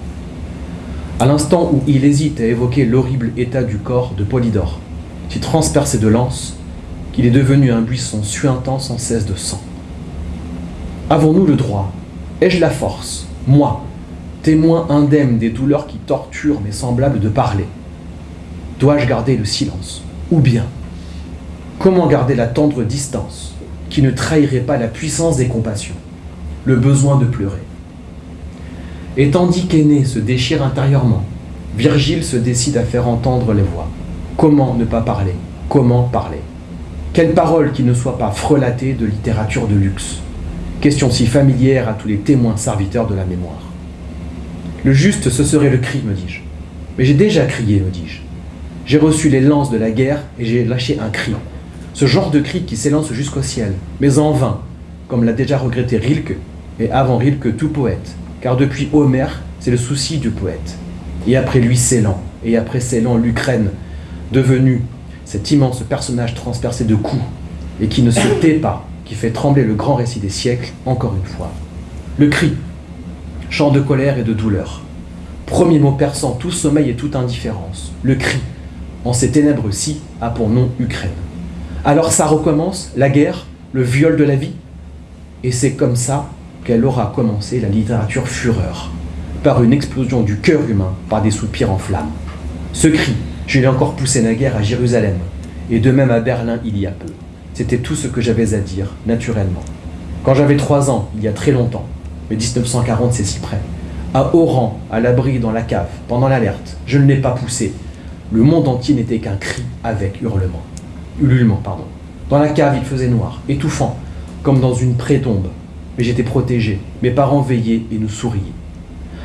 À l'instant où il hésite à évoquer l'horrible état du corps de Polydore, si transpercé de lance, qu'il est devenu un buisson suintant sans cesse de sang. Avons-nous le droit? Ai-je la force, moi, témoin indemne des douleurs qui torturent mes semblables de parler Dois-je garder le silence? Ou bien, comment garder la tendre distance qui ne trahirait pas la puissance des compassions, le besoin de pleurer? Et tandis qu'Aîné se déchire intérieurement, Virgile se décide à faire entendre les voix. Comment ne pas parler? Comment parler? Quelle parole qui ne soit pas frelatée de littérature de luxe? Question si familière à tous les témoins serviteurs de la mémoire. Le juste, ce serait le cri, me dis-je. Mais j'ai déjà crié, me dis-je. J'ai reçu les lances de la guerre et j'ai lâché un cri. Ce genre de cri qui s'élance jusqu'au ciel, mais en vain, comme l'a déjà regretté Rilke, et avant Rilke tout poète, car depuis Homère, c'est le souci du poète. Et après lui Célan, et après Célan l'Ukraine, devenu cet immense personnage transpercé de coups, et qui ne se tait pas, qui fait trembler le grand récit des siècles, encore une fois. Le cri, chant de colère et de douleur. Premier mot perçant tout sommeil et toute indifférence. Le cri, en ces ténèbres-ci, a pour nom Ukraine. Alors ça recommence, la guerre, le viol de la vie. Et c'est comme ça qu'elle aura commencé la littérature fureur, par une explosion du cœur humain, par des soupirs en flammes. Ce cri, je l'ai encore poussé naguère à Jérusalem, et de même à Berlin il y a peu. C'était tout ce que j'avais à dire, naturellement. Quand j'avais trois ans, il y a très longtemps, mais 1940 c'est si près, à Oran, à l'abri dans la cave, pendant l'alerte, je ne l'ai pas poussé. Le monde entier n'était qu'un cri avec hurlement. Ululement, pardon. Dans la cave, il faisait noir, étouffant, comme dans une pré-tombe. Mais j'étais protégé, mes parents veillaient et nous souriaient.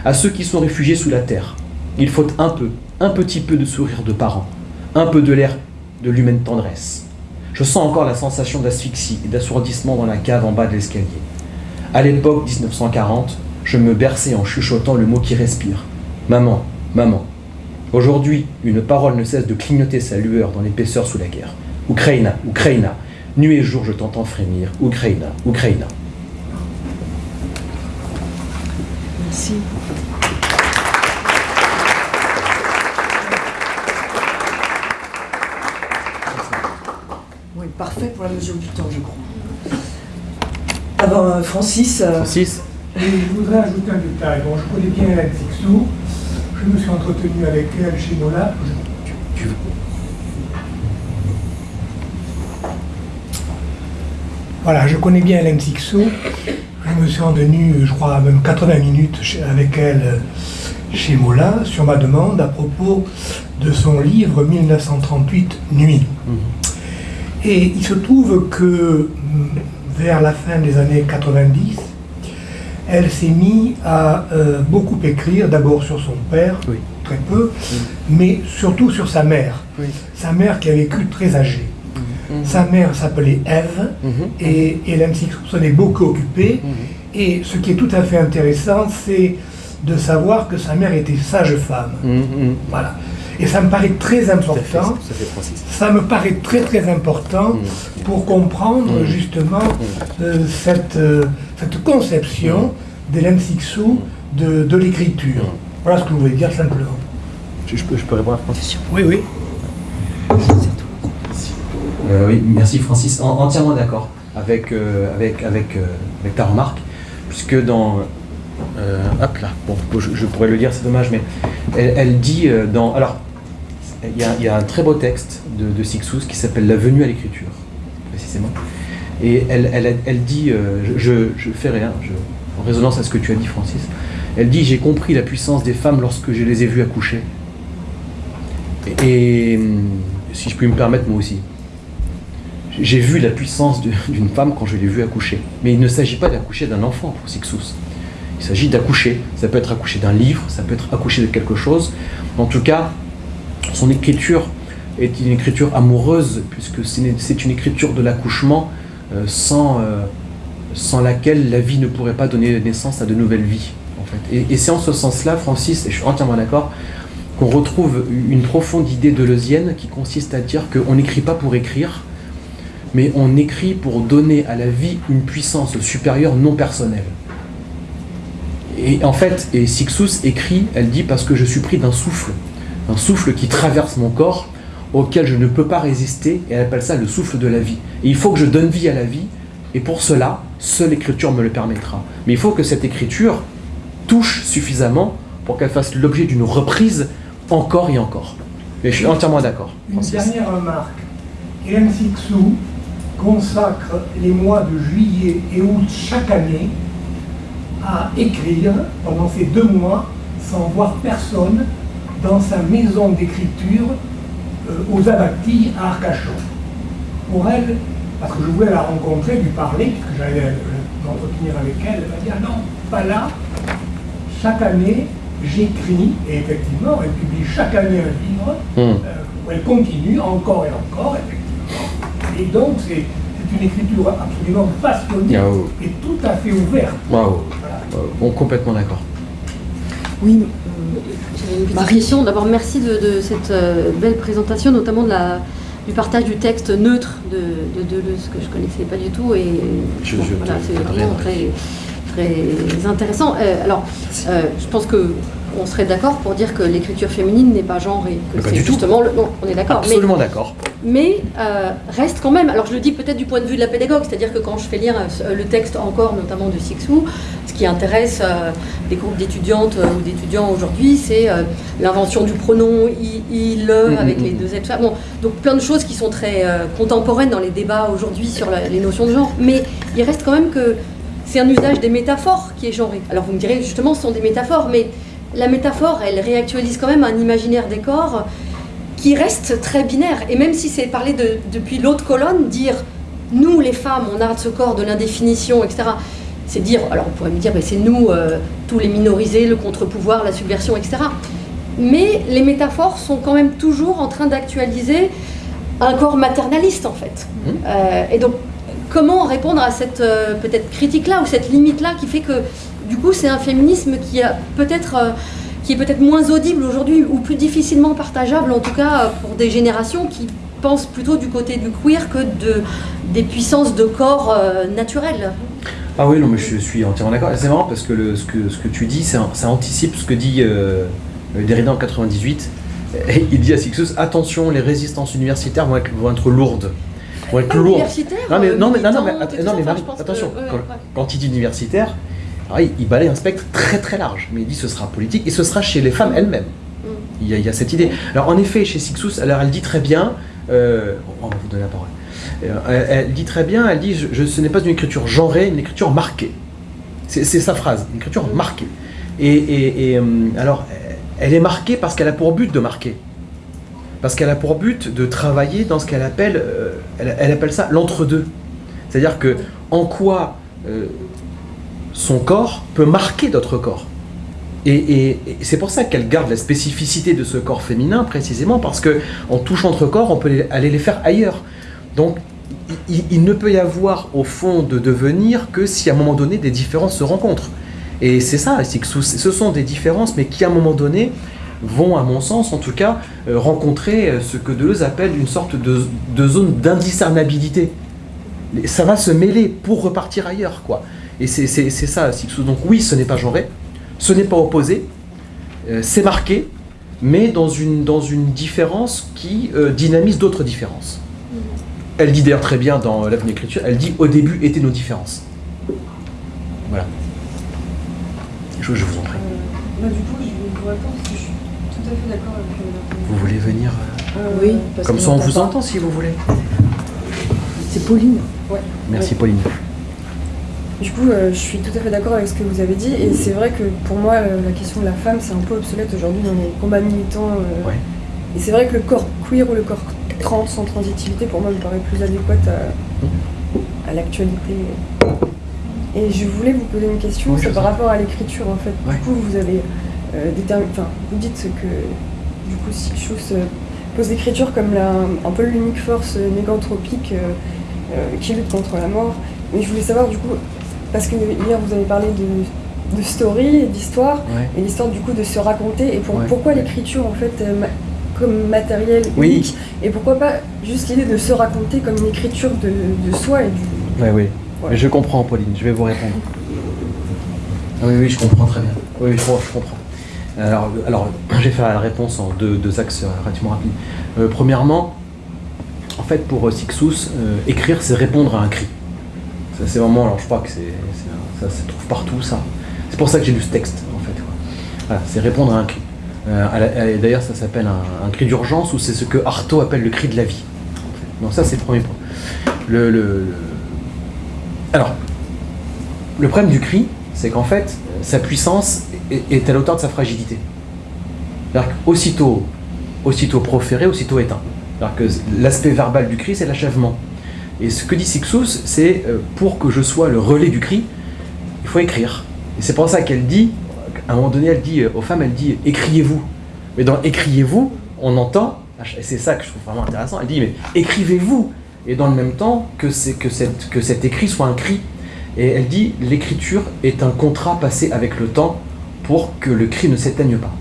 À ceux qui sont réfugiés sous la terre, il faut un peu, un petit peu de sourire de parents, un peu de l'air de l'humaine tendresse. Je sens encore la sensation d'asphyxie et d'assourdissement dans la cave en bas de l'escalier. À l'époque 1940, je me berçais en chuchotant le mot qui respire. Maman, maman. Aujourd'hui, une parole ne cesse de clignoter sa lueur dans l'épaisseur sous la guerre. Ukraina, Ukraina. Nuit et jour, je t'entends frémir. Ukraina, Ukraina. Merci. Oui, parfait pour la mesure du temps, je crois. Alors, euh, Francis. euh, Francis Et je voudrais ajouter un détail. Bon, je connais bien Hélène Sixou. Je me suis entretenu avec elle chez Nola. Voilà, je connais bien Hélène Sixou. Je me suis entretenu, je crois, même 80 minutes avec elle euh, chez Mola sur ma demande à propos de son livre 1938 Nuit. Et il se trouve que hum, vers la fin des années 90, elle s'est mise à euh, beaucoup écrire, d'abord sur son père, Oui. très peu, mais surtout sur sa mère. Oui. Sa mère qui a vécu très âgée. Sa mère s'appelait Ève Mhm. et Hélène Sixou s'en est beaucoup occupée. Et ce qui est tout à fait intéressant, c'est de savoir que sa mère était sage-femme. Mhm. Voilà. Et ça me paraît très Ça fait, important. ça fait Francis. Ça me paraît très très important Mm. pour comprendre Mm. justement euh, cette, euh, cette conception d'Hélène Sixou de, de l'écriture. Mm. Voilà ce que je voulais dire simplement. Je, je peux, je peux répondre à Francis Oui, oui. Euh, oui, merci Francis. En- entièrement d'accord avec, euh, avec, euh, avec ta remarque, puisque dans... hop là, bon, je, pourrais le lire, c'est dommage, mais elle, dit dans... Alors, il y, a, un très beau texte de, de Sixous qui s'appelle La venue à l'écriture, précisément. Et elle, elle, elle dit, je, je fais rien, en résonance à ce que tu as dit Francis, elle dit, j'ai compris la puissance des femmes lorsque je les ai vues accoucher. Et, et, si je puis me permettre, moi aussi. J'ai vu la puissance d'une femme quand je l'ai vue accoucher. Mais il ne s'agit pas d'accoucher d'un enfant pour Sixous. Il s'agit d'accoucher. Ça peut être accoucher d'un livre, ça peut être accoucher de quelque chose. En tout cas, son écriture est une écriture amoureuse, puisque c'est une- écriture de l'accouchement euh, sans, euh, sans laquelle la vie ne pourrait pas donner naissance à de nouvelles vies. En fait. Et, c'est en ce sens-là, Francis, et je suis entièrement d'accord, qu'on retrouve une profonde idée de deleuzienne qui consiste à dire qu'on n'écrit pas pour écrire, mais on écrit pour donner à la vie une puissance supérieure non personnelle. Et en fait, et Sixus écrit, elle dit parce que je suis pris d'un souffle, un souffle qui traverse mon corps, auquel je ne peux pas résister, et elle appelle ça le souffle de la vie. Et il faut que je donne vie à la vie, et pour cela, seule l'écriture me le permettra. Mais il faut que cette écriture touche suffisamment pour qu'elle fasse l'objet d'une reprise encore et encore. Et je suis entièrement d'accord. Une dernière remarque. Hélène Sixou consacre les mois de juillet et août chaque année à écrire pendant ces deux mois sans voir personne dans sa maison d'écriture euh, aux Abactilles à Arcachon. Pour elle, parce que je voulais la rencontrer, lui parler, puisque j'allais euh, m'entretenir avec elle, elle m'a dit Ah non, pas là. Chaque année, j'écris, et effectivement, elle publie chaque année un livre, hmm. euh, où elle continue encore et encore, effectivement. Et donc, c'est une écriture absolument passionnée et tout à fait ouverte. Bon, complètement d'accord. Oui, Ma question. D'abord, merci de, cette euh, belle présentation, notamment de la, du partage du texte neutre de, Deleuze, que je ne connaissais pas du tout. Et c'est vraiment très, très intéressant. Euh, alors, euh, je pense que on serait d'accord pour dire que l'écriture féminine n'est pas genrée, que justement le. Non, on est d'accord. Absolument d'accord. Mais euh, reste quand même. Alors je le dis peut-être du point de vue de la pédagogue, c'est-à-dire que quand je fais lire euh, le texte encore, notamment de Sixou, ce qui intéresse euh, des groupes d'étudiantes ou d'étudiants aujourd'hui, c'est l'invention du pronom il, le, mm, mm, avec les mm. deux êtres. Bon, donc plein de choses qui sont très contemporaines dans les débats aujourd'hui sur les notions de genre. Mais il reste quand même que c'est un usage des métaphores qui est genré. Alors vous me direz justement, ce sont des métaphores, mais la métaphore, elle réactualise quand même un imaginaire des corps qui reste très binaire. Et même si c'est parlé de, depuis l'autre colonne, dire nous les femmes, on arrête ce corps de l'indéfinition, etc. C'est dire, alors on pourrait me dire, c'est nous, euh, tous les minorisés, le contre-pouvoir, la subversion, etc. Mais les métaphores sont quand même toujours en train d'actualiser un corps maternaliste en fait. Mmh. Euh, et donc, comment répondre à cette euh, peut-être critique-là ou cette limite-là qui fait que du coup, c'est un féminisme qui, a peut-être, euh, qui est peut-être moins audible aujourd'hui ou plus difficilement partageable, en tout cas euh, pour des générations qui pensent plutôt du côté du queer que de, des puissances de corps euh, naturels. Ah oui, non, mais je suis entièrement d'accord. C'est marrant parce que ce, que ce que tu dis, ça, anticipe ce que dit Derrida en 98. il dit à Sixus attention, les résistances universitaires vont être, lourdes. Vont être ah, lourdes. Non, mais, non, mais, non, mais, attention, quand il dit universitaire, ah, il, balaye un spectre très très large, mais il dit ce sera politique et ce sera chez les femmes elles-mêmes. Mm. Il, y a, cette idée. Alors en effet, chez Sixus, alors elle dit très bien, euh, on va vous donner la parole. Euh, elle, dit très bien, elle dit je, ce n'est pas une écriture genrée, une écriture marquée. C'est sa phrase, une écriture mm. marquée. Et, euh, alors, elle est marquée parce qu'elle a pour but de marquer. Parce qu'elle a pour but de travailler dans ce qu'elle appelle, elle, appelle ça l'entre-deux. C'est-à-dire que en quoi son corps peut marquer d'autres corps. Et, c'est pour ça qu'elle garde la spécificité de ce corps féminin, précisément, parce que en touchant notre corps, on peut aller les faire ailleurs. Donc, il, ne peut y avoir, au fond, de devenir que si à un moment donné, des différences se rencontrent. Et c'est ça, que ce sont des différences, mais qui à un moment donné vont, à mon sens en tout cas, euh, rencontrer euh, ce que Deleuze appelle une sorte de, de zone d'indiscernabilité. Ça va se mêler pour repartir ailleurs, quoi. Et c'est ça, Sixou. Donc oui, ce n'est pas genré, ce n'est pas opposé, euh, c'est marqué, mais dans une, dans une différence qui euh, dynamise d'autres différences. Mm-hmm. Elle dit d'ailleurs très bien dans l'avenir écriture, elle dit au début étaient nos différences. Voilà. Je, je vous en prie. Euh, bah, du coup, je vais vous répondre parce que je suis tout à fait d'accord avec Vous voulez venir Oui. Comme ça on vous entend si vous voulez. C'est Pauline. Ouais. Merci Pauline. Du coup, euh, je suis tout à fait d'accord avec ce que vous avez dit, et c'est vrai que pour moi, euh, la question de la femme, c'est un peu obsolète aujourd'hui dans les combats militants. Euh. Et c'est vrai que le corps queer ou le corps trans sans transitivité, pour moi, me paraît plus adéquate à, l'actualité. Et je voulais vous poser une question, c'est par rapport à l'écriture, en fait. Du coup, vous avez déterminé, enfin, vous dites que, du coup, Sixus pose l'écriture comme la, un peu l'unique force néganthropique qui lutte contre la mort. Mais je voulais savoir, du coup, parce que hier, vous avez parlé de story, d'histoire, et l'histoire du coup de se raconter. Et pourquoi l'écriture en fait comme matériel unique Et pourquoi pas juste l'idée de se raconter comme une écriture de, soi et du. Oui, oui. Mais je comprends, Pauline, je vais vous répondre. Ah oui, oui, je comprends très bien. Oui, je, comprends. Alors, alors je vais faire la réponse en deux, axes relativement rapides. Euh, premièrement, en fait, pour Sixus, euh, écrire, c'est répondre à un cri. C'est vraiment, alors je crois que c'est, ça se trouve partout, ça. C'est pour ça que j'ai lu ce texte, en fait. Voilà, c'est répondre à un cri. Euh, d'ailleurs, ça s'appelle un, cri d'urgence ou c'est ce que Artaud appelle le cri de la vie. Donc ça, c'est le premier point. Le, Alors, le problème du cri, c'est qu'en fait, sa puissance est, à l'auteur de sa fragilité. C'est-à-dire qu'aussitôt aussitôt proféré, aussitôt éteint. C'est-à-dire que l'aspect verbal du cri, c'est l'achèvement. Et ce que dit Sixus, c'est euh, pour que je sois le relais du cri, il faut écrire. Et c'est pour ça qu'elle dit, à un moment donné, elle dit euh, aux femmes, elle dit écriez-vous. Mais dans écriez-vous, on entend, et c'est ça que je trouve vraiment intéressant, elle dit mais écrivez-vous. Et dans le même temps, que, que, cette, que cet écrit soit un cri. Et elle dit l'écriture est un contrat passé avec le temps pour que le cri ne s'éteigne pas.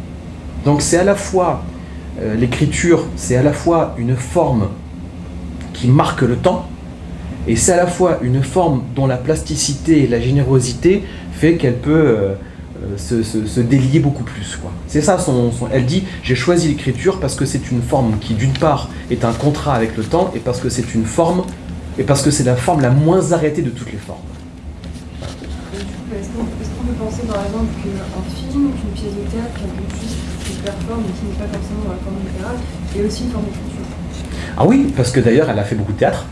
Donc c'est à la fois, euh, l'écriture, c'est à la fois une forme qui marque le temps, et c'est à la fois une forme dont la plasticité et la générosité fait qu'elle peut euh, euh, se, délier beaucoup plus. C'est ça, son, elle dit j'ai choisi l'écriture parce que c'est une forme qui d'une part est un contrat avec le temps et parce que c'est une forme et parce que c'est la forme la moins arrêtée de toutes les formes. Est-ce qu'on peut penser par exemple qu'un film, qu'une pièce de théâtre, quelque chose qui performe et qui n'est pas forcément dans la forme littérale, est aussi une forme d'écriture? Ah oui, parce que d'ailleurs elle a fait beaucoup de théâtre.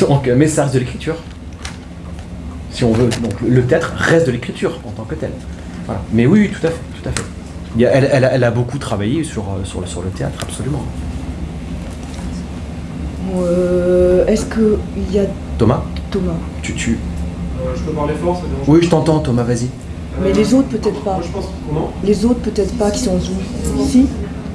Donc, mais ça reste de l'écriture. Si on veut. Donc, le théâtre reste de l'écriture en tant que tel. Voilà. Mais oui, tout à fait. Tout à fait. elle, elle, elle, a beaucoup travaillé sur, euh, sur, le, sur le théâtre, absolument. Euh, Est-ce qu'il y a. Thomas? Thomas. Tu. tu... Euh, je peux parler fort, ça Oui, je t'entends, Thomas, vas-y. Mais les autres, peut-être pas. Moi, je pense. Comment? Les autres, peut-être pas, qui sont Zoom. Si?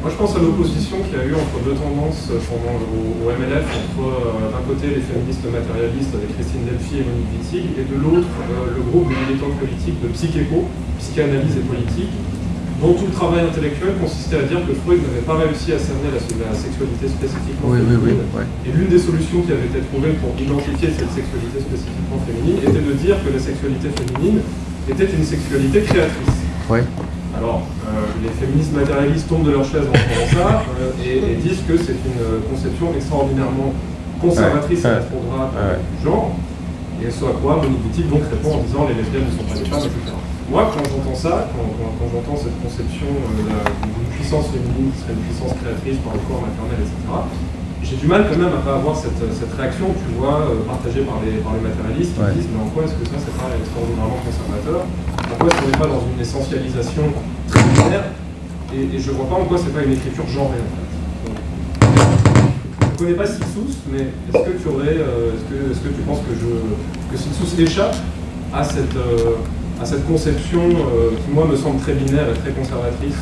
Moi, je pense à l'opposition qu'il y a eu entre deux tendances pendant, au, MLF, entre euh, d'un côté les féministes matérialistes avec Christine Delphi et Monique Wittig, et de l'autre euh, le groupe de militants politiques de Psychéco, psychanalyse et politique, dont tout le travail intellectuel consistait à dire que Freud n'avait pas réussi à cerner la, sexualité spécifiquement féminine. Et l'une des solutions qui avait été trouvée pour identifier cette sexualité spécifiquement féminine était de dire que la sexualité féminine était une sexualité créatrice. Alors, euh, les féministes matérialistes tombent de leur chaise en entendant ça euh, et, disent que c'est une conception extraordinairement conservatrice et rétrograde du genre. Et ce à quoi Monique Boutique donc répond en disant les lesbiennes ne sont pas des femmes, etc. Moi, quand j'entends ça, quand, j'entends cette conception euh, d'une puissance féminine qui serait une puissance créatrice par le corps maternel, etc., j'ai du mal quand même à pas avoir cette, réaction, tu vois, partagée par les, par les matérialistes qui disent mais en quoi est-ce que ça c'est pas extraordinairement conservateur? Pourquoi est-ce qu'on n'est pas dans une essentialisation très binaire et, je vois pas en quoi c'est pas une écriture genrée en fait. je ne connais pas Sixous, mais est-ce que tu euh, penses que, je, que échappe à cette, euh, conception euh, qui moi me semble très binaire et très conservatrice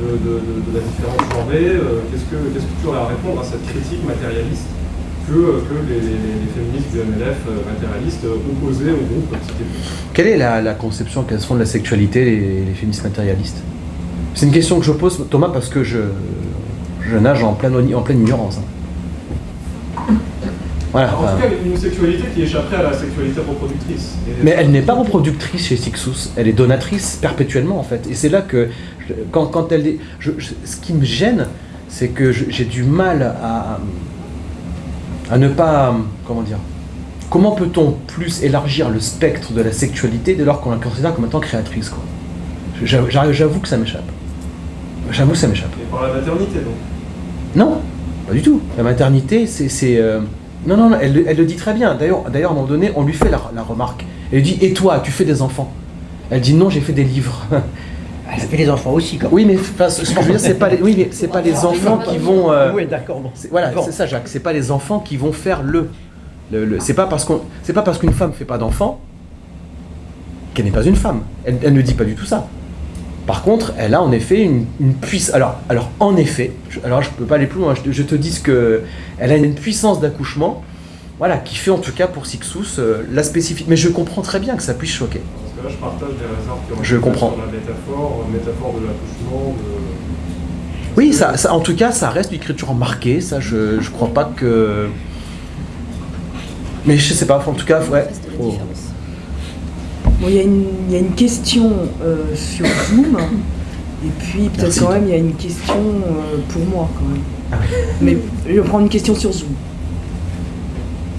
de, la différence genrée Qu'est-ce que qu'est-ce que tu aurais à répondre à cette critique matérialiste que, les, féministes du MLF euh, matérialistes euh, opposés au groupe Quelle est la, conception qu'elles font de la sexualité, les, féministes matérialistes? C'est une question que je pose, Thomas, parce que je, je nage en pleine, en pleine ignorance. Hein. Voilà, en tout cas, une sexualité qui échapperait à la sexualité reproductrice. Mais elle n'est pas reproductrice chez Sixus, elle est donatrice perpétuellement en fait. Et c'est là que, quand, quand elle. ce qui me gêne, c'est que j'ai du mal à, à ne pas, comment dire, comment peut-on plus élargir le spectre de la sexualité dès lors qu'on la considère comme étant créatrice quoi? J'avoue que ça m'échappe. J'avoue que ça m'échappe. Et par la maternité donc? Non, pas du tout. La maternité, c'est... Euh, non, non, elle, le dit très bien. D'ailleurs, à un moment donné, on lui fait la, la remarque. Elle dit, et toi, tu fais des enfants? Elle dit, non, j'ai fait des livres. Elle a fait les enfants aussi, quand Oui, mais ce que je veux dire, c'est pas les, oui, mais c'est pas les enfants qui vont. Euh, oui, d'accord. Voilà, c'est ça, Jacques. C'est pas les enfants qui vont faire le. le, c'est pas parce qu'on, c'est pas parce qu'une femme fait pas d'enfants qu'elle n'est pas une femme. Elle, ne dit pas du tout ça. Par contre, elle a en effet une, puissance. Alors, alors, en effet, je, alors je peux pas aller plus loin. Je, te dis que elle a une puissance d'accouchement, voilà, qui fait en tout cas pour Sixus euh, la spécifique. Mais je comprends très bien que ça puisse choquer. Là, je partage des réserves qui ont je comprends. sur la métaphore, métaphore de l'accouchement, de oui, ça, en tout cas, ça reste une écriture marquée. Ça, je, je crois pas que. Mais je sais pas, en tout cas, ouais. Bon, il y, y, a une question euh, sur Zoom, et puis peut-être quand même il y a une question euh, pour moi quand même. Ah Mais je vais prendre une question sur Zoom.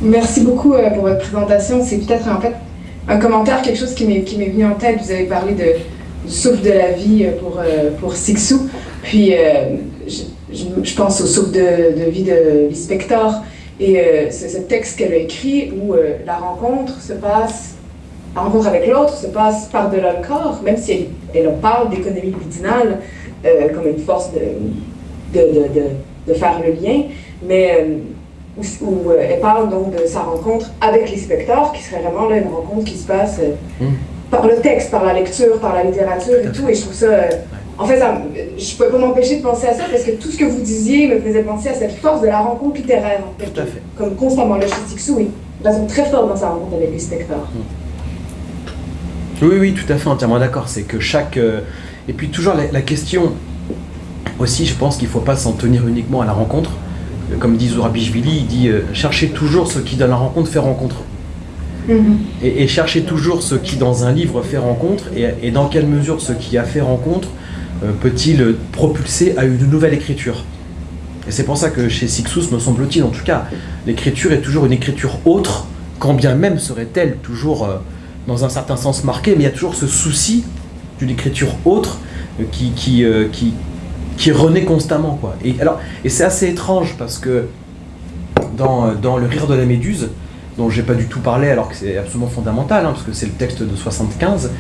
Merci beaucoup euh, pour votre présentation. C'est peut-être en fait un commentaire, quelque chose qui m'est venu en tête. Vous avez parlé de, du souffle de la vie pour, pour Sixou. Puis, euh, je, pense au souffle de, vie de l'inspecteur. Et euh, c'est ce texte qu'elle a écrit où euh, la rencontre se passe, la rencontre avec l'autre se passe par-delà le corps, même si elle, elle parle d'économie libidinale comme une force de, de, de, de, faire le lien, mais où, elle parle donc de sa rencontre avec l'inspecteur, qui serait vraiment là, une rencontre qui se passe mmh. par le texte, par la lecture, par la littérature et tout. Et je trouve ça en fait, je ne peux pas m'empêcher de penser à ça parce que tout ce que vous disiez me faisait penser à cette force de la rencontre littéraire. En fait, tout à fait. Comme constamment, le Sixou, oui, raison très forte dans sa rencontre avec les spectateurs. Hmm. Oui, oui, tout à fait, entièrement d'accord. C'est que chaque. Euh, et puis, toujours la, question aussi, je pense qu'il ne faut pas s'en tenir uniquement à la rencontre. Euh, comme dit Zourabichvili, il dit euh, cherchez toujours ce qui, dans la rencontre, fait rencontre. Mhm. Et, et, cherchez toujours ce qui, dans un livre, fait rencontre, et, et dans quelle mesure ce qui a fait rencontre euh, peut-il propulser à une nouvelle écriture? Et c'est pour ça que chez Sixus, me semble-t-il en tout cas, l'écriture est toujours une écriture autre, quand bien même serait-elle toujours euh, dans un certain sens marquée, mais il y a toujours ce souci d'une écriture autre euh, qui, qui, qui, qui renaît constamment. Quoi. Et, alors, et c'est assez étrange parce que dans, dans Le Rire de la Méduse, dont j'ai pas du tout parlé alors que c'est absolument fondamental, hein, parce que c'est le texte de 75,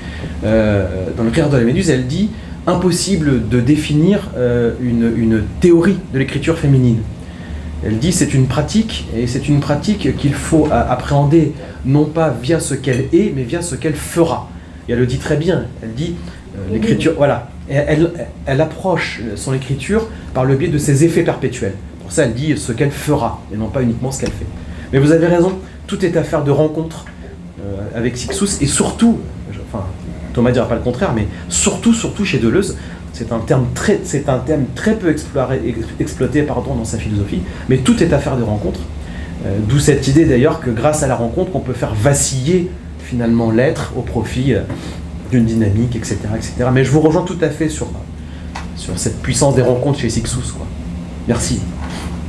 dans Le Rire de la Méduse, elle dit impossible de définir euh, une, théorie de l'écriture féminine. Elle dit c'est une pratique, et c'est une pratique qu'il faut appréhender non pas via ce qu'elle est, mais via ce qu'elle fera. Et elle le dit très bien, elle dit euh, l'écriture, voilà, elle, approche son écriture par le biais de ses effets perpétuels. Pour ça, elle dit ce qu'elle fera, et non pas uniquement ce qu'elle fait. Mais vous avez raison, tout est affaire de rencontre euh, avec Sixus, et surtout, Thomas dira pas le contraire, mais surtout, surtout chez Deleuze, c'est un très, un thème très peu exploré, exploité pardon, dans sa philosophie, mais tout est affaire de rencontre. Euh, d'où cette idée d'ailleurs que grâce à la rencontre, on peut faire vaciller finalement l'être au profit euh, d'une dynamique, etc., etc. Mais je vous rejoins tout à fait sur, sur cette puissance des rencontres chez Sixus. Quoi. Merci.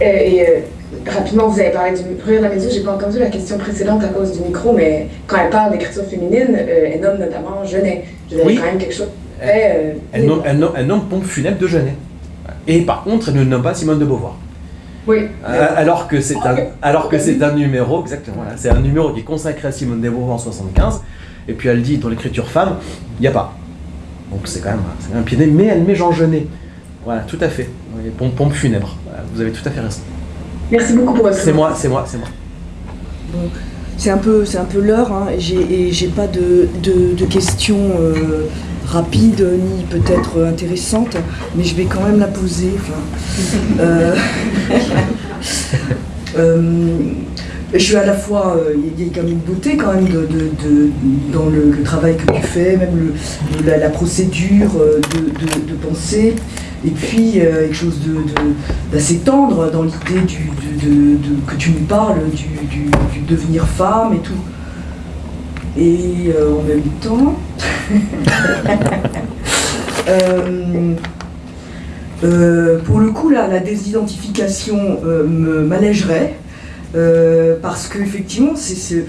Et, euh, rapidement, vous avez parlé du rire de la je j'ai pas entendu la question précédente à cause du micro, mais quand elle parle d'écriture féminine, euh, elle nomme notamment Genet. Je oui. quand même quelque chose. Euh, elle, nomme, elle, nomme, Pompe funèbre de Genet. Et par contre, elle ne nomme pas Simone de Beauvoir. Oui. Euh, alors que c'est un, alors que c'est un numéro, exactement, voilà, c'est un numéro qui est consacré à Simone de Beauvoir en 75, et puis elle dit dans l'écriture femme, il n'y a pas. Donc c'est quand même un pied mais elle met Jean Genet. Voilà, tout à fait. Pompe, pompe funèbre. vous avez tout à fait raison. Merci beaucoup pour votre C'est moi, c'est moi, c'est moi. Bon, c'est un peu, c'est un peu l'heure, hein, et j'ai pas de, de, questions euh, rapides ni peut-être intéressantes, mais je vais quand même la poser. Euh, euh, je suis à la fois, il y a même une beauté quand même de, dans le, travail que tu fais, même la, procédure de, penser. Et puis, euh, quelque chose d'assez tendre dans l'idée du, que tu nous parles du, devenir femme et tout. Et euh, en même temps, euh, pour le coup, là, la désidentification m'allégerait. Parce qu'effectivement, c'est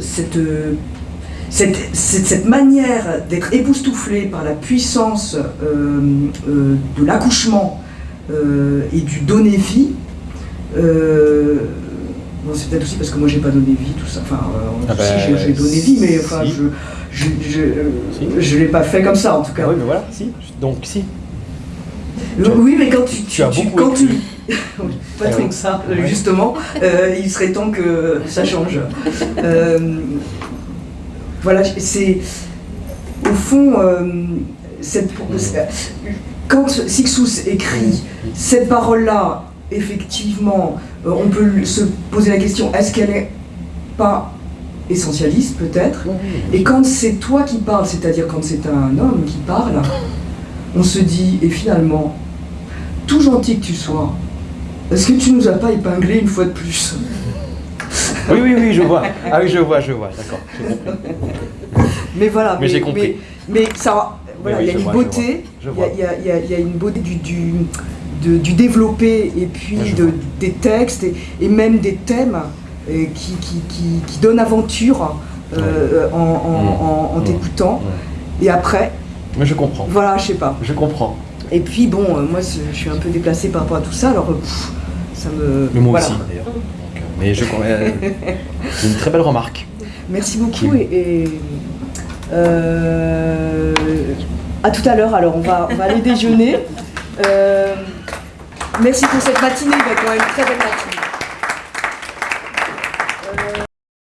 cette cette, cette, manière d'être époustouflé par la puissance euh, euh, de l'accouchement euh, et du donner vie, bon, c'est peut-être aussi parce que moi j'ai pas donné vie, tout ça. Enfin, ah bah, j'ai donné vie, mais enfin, je, je, l'ai pas fait comme ça en tout cas. oui, mais voilà, si. Donc si. oui, mais quand tu, tu, as beaucoup quand tu, pas tant que ça, justement, il serait temps que ça change. Voilà, c'est au fond, euh, cette, quand Sixus écrit cette parole-là, effectivement, euh, on peut se poser la question est-ce qu'elle n'est pas essentialiste peut-être? Et quand c'est toi qui parles, c'est-à-dire quand c'est un homme qui parle, on se dit, et finalement, tout gentil que tu sois, est-ce que tu nous as pas épinglé une fois de plus Oui, oui, oui, je vois. Ah oui, je vois, je vois, d'accord, Mais voilà, mais, j'ai compris. Mais, ça, voilà, il y a une beauté, il y, a une beauté du, du, du développé et puis de, des textes et, même des thèmes euh, qui, qui, qui, donnent aventure euh, en, en, en, t'écoutant. Et après. Mais je comprends. Voilà, je sais pas. Je comprends. Et puis bon, euh, moi je suis un peu déplacée par rapport à tout ça, alors ça me. Mais moi aussi d'ailleurs. mais je C'est une très belle remarque. Merci beaucoup et, à tout à l'heure. Alors on va, on va aller déjeuner. merci pour cette matinée, quand même très belle matinée.